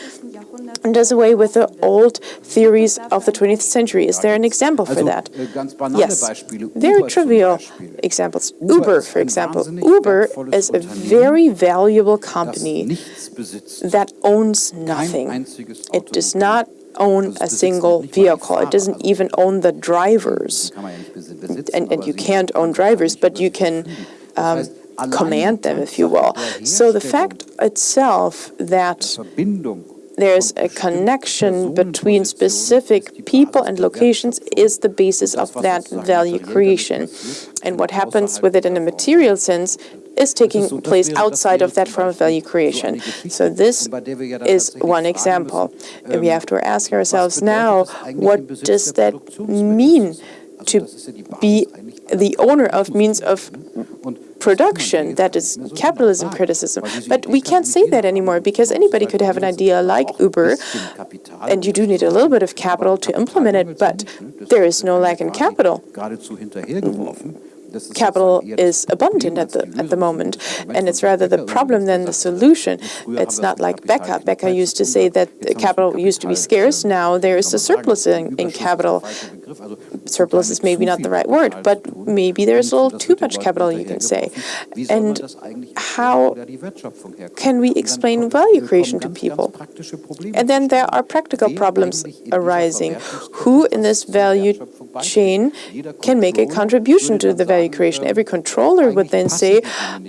[SPEAKER 3] does away with the old theories of the 20th century. Is there an example for that? Yes, very trivial examples. Uber, for example. Uber is a very valuable company that owns nothing. It does not own a single vehicle. It doesn't even own the drivers. And, and you can't own drivers, but you can um, command them, if you will. So the fact itself that there's a connection between specific people and locations is the basis of that value creation. And what happens with it in a material sense is taking place outside of that form of value creation. So this is one example. And we have to ask ourselves now, what does that mean to be the owner of means of production, that is capitalism criticism. But we can't say that anymore because anybody could have an idea like Uber, and you do need a little bit of capital to implement it, but there is no lack in capital capital is abundant at the at the moment, and it's rather the problem than the solution. It's not like Baecker. Baecker used to say that capital used to be scarce. Now there is a surplus in, in capital. Surplus is maybe not the right word, but maybe there's a little too much capital, you can say. And how can we explain value creation to people? And then there are practical problems arising. Who in this value chain can make a contribution to the value creation? Every controller would then say,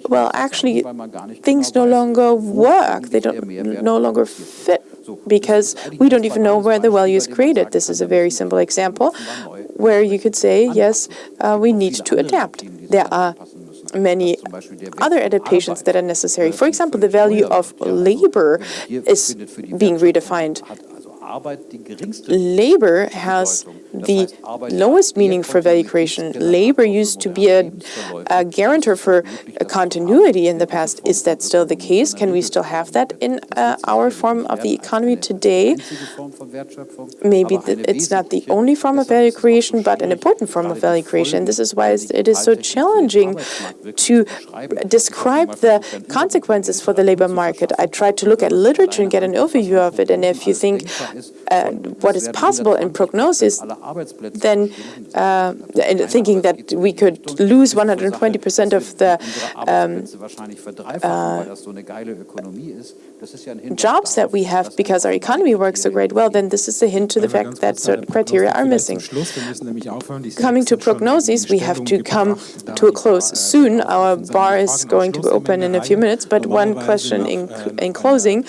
[SPEAKER 3] well, actually, things no longer work. They don't no longer fit because we don't even know where the value is created. This is a very simple example where you could say, yes, uh, we need to adapt. There are many other adaptations that are necessary. For example, the value of labor is being redefined. Labor has the lowest meaning for value creation. Labor used to be a, a guarantor for a continuity in the past. Is that still the case? Can we still have that in uh, our form of the economy today? Maybe it's not the only form of value creation, but an important form of value creation. This is why it is so challenging to describe the consequences for the labor market. I tried to look at literature and get an overview of it, and if you think uh, what is possible in prognosis, then uh, thinking that we could lose 120% of the um, jobs that we have because our economy works so great well, then this is a hint to the fact that certain criteria are missing. Coming to prognosis, we have to come to a close soon. Our bar is going to be open in a few minutes, but one question in, in closing.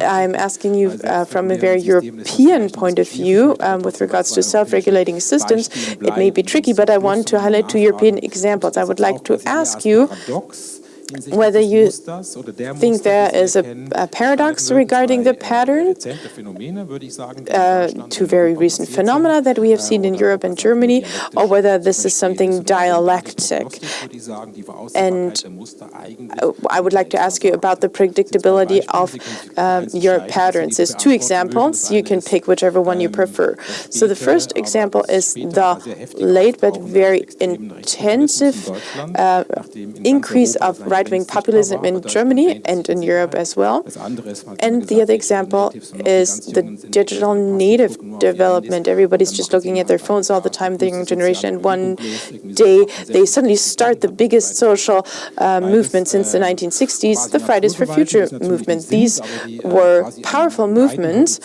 [SPEAKER 3] I'm asking you uh, from a very European point of view um, with regards to self-regulating systems. It may be tricky, but I want to highlight two European examples. I would like to ask you whether you think there is a, a paradox regarding the pattern uh, to very recent phenomena that we have seen in Europe and Germany, or whether this is something dialectic. And I would like to ask you about the predictability of uh, your patterns. There's two examples. You can pick whichever one you prefer. So the first example is the late but very intensive uh, increase of right right-wing populism in Germany and in Europe as well. And the other example is the digital native development. Everybody's just looking at their phones all the time, the young generation, and one day they suddenly start the biggest social uh, movement since the 1960s, the Fridays for Future movement. These were powerful movements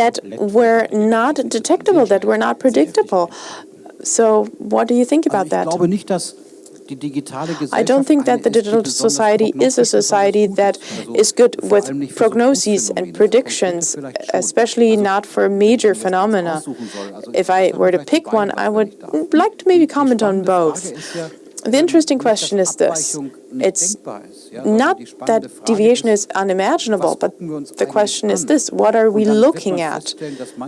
[SPEAKER 3] that were not detectable, that were not predictable. So what do you think about that? I don't think that the digital society is a society that is good with prognoses and predictions, especially not for major phenomena. If I were to pick one, I would like to maybe comment on both. The interesting question is this. It's not that deviation is unimaginable, but the question is this, what are we looking at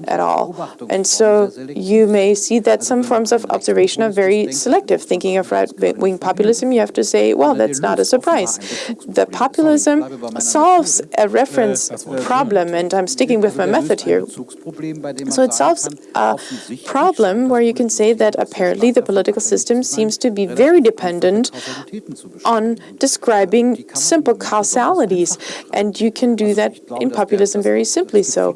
[SPEAKER 3] at all? And so you may see that some forms of observation are very selective. Thinking of right-wing populism, you have to say, well, that's not a surprise. The populism solves a reference problem, and I'm sticking with my method here. So it solves a problem where you can say that apparently the political system seems to be very dependent on describing simple causalities, and you can do that in populism very simply. So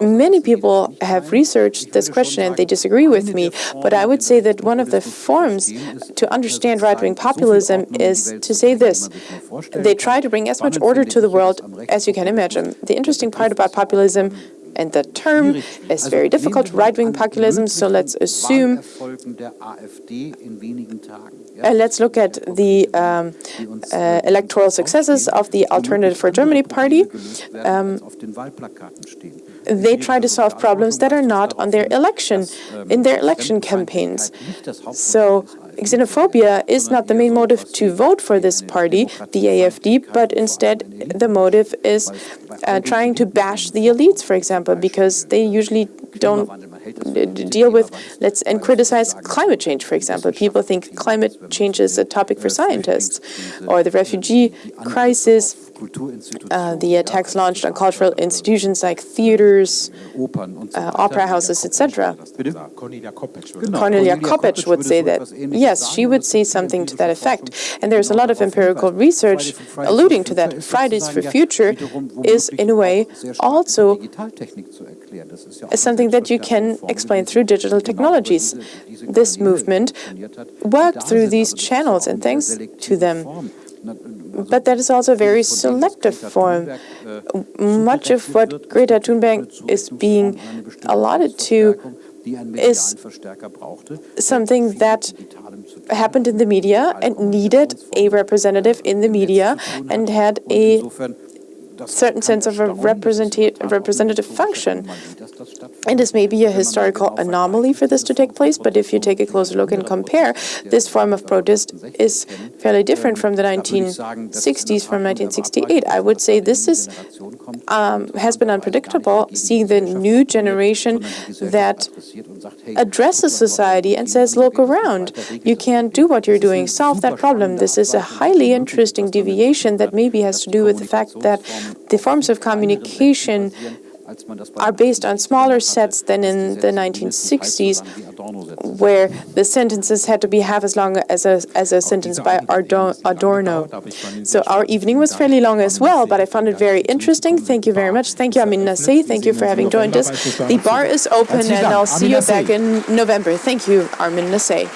[SPEAKER 3] many people have researched this question and they disagree with me, but I would say that one of the forms to understand right-wing populism is to say this. They try to bring as much order to the world as you can imagine. The interesting part about populism And the term is very difficult, right-wing populism, so let's assume
[SPEAKER 1] Wahlerfolgen der AfD in wenigen Tagen. Ja?
[SPEAKER 3] Uh, let's look at the um, uh, electoral successes of the Alternative for Germany Party.
[SPEAKER 1] gelöst werden, als auf den Wahlplakaten stehen.
[SPEAKER 3] They try to solve problems that are not on their election, in their election campaigns. So xenophobia is not the main motive to vote for this party, the AFD, but instead the motive is uh, trying to bash the elites, for example, because they usually don't deal with, let's, and criticize climate change, for example. People think climate change is a topic for scientists, or the refugee crisis, uh, the attacks launched on cultural institutions like theaters, uh, opera houses, etc.
[SPEAKER 4] Cornelia Koppetsch würde
[SPEAKER 1] Genau.
[SPEAKER 3] Cornelia
[SPEAKER 1] Cornelia
[SPEAKER 3] Koppetsch
[SPEAKER 1] Koppetsch
[SPEAKER 3] would say that. Yes, she would say something to that effect. And there's a lot of empirical research alluding to that. Fridays for Future is, in a way,
[SPEAKER 1] auch sehr stark
[SPEAKER 3] also
[SPEAKER 1] mit Digitaltechnik zu erklären. Das ist ja auch
[SPEAKER 3] is something that you can explain through digital technologies.
[SPEAKER 1] über diese- diese
[SPEAKER 3] This movement
[SPEAKER 1] funktioniert hat, die
[SPEAKER 3] worked through these
[SPEAKER 1] Also das ist
[SPEAKER 3] channels and thanks to them.
[SPEAKER 1] Also
[SPEAKER 3] But that is also a very
[SPEAKER 1] von dem, was
[SPEAKER 3] selective form.
[SPEAKER 1] Äh,
[SPEAKER 3] Much of what Greta Thunberg is being
[SPEAKER 1] eine bestimmte
[SPEAKER 3] allotted to
[SPEAKER 1] Verstärkung, die einen medialen
[SPEAKER 3] is something that
[SPEAKER 1] mit Digitalem zu tun
[SPEAKER 3] happened in the media and needed a representative in the media and had a certain sense of a
[SPEAKER 1] erstaunen, das ist
[SPEAKER 3] representa-
[SPEAKER 1] in der Tat auch eine
[SPEAKER 3] representative function. And this may be a
[SPEAKER 1] Wenn man mal
[SPEAKER 3] historical anomaly for this to take place, but if you take a closer look and compare, this form of protest is fairly different from the 1960s, from 1968. I would say this is um, has been unpredictable, seeing the new generation that addresses society and says, look around, you can't do what you're doing, solve that problem. This is a highly interesting deviation that maybe has to do with the fact that the forms of communication are based on smaller sets than in the 1960s, where the sentences had to be half as long as a, as a sentence by Adorno. So our evening was fairly long as well, but I found it very interesting. Thank you very much. Thank you, Armin Nassehi. Thank you for having joined us. The bar is open, and I'll see you back in November. Thank you, Armin Nassehi.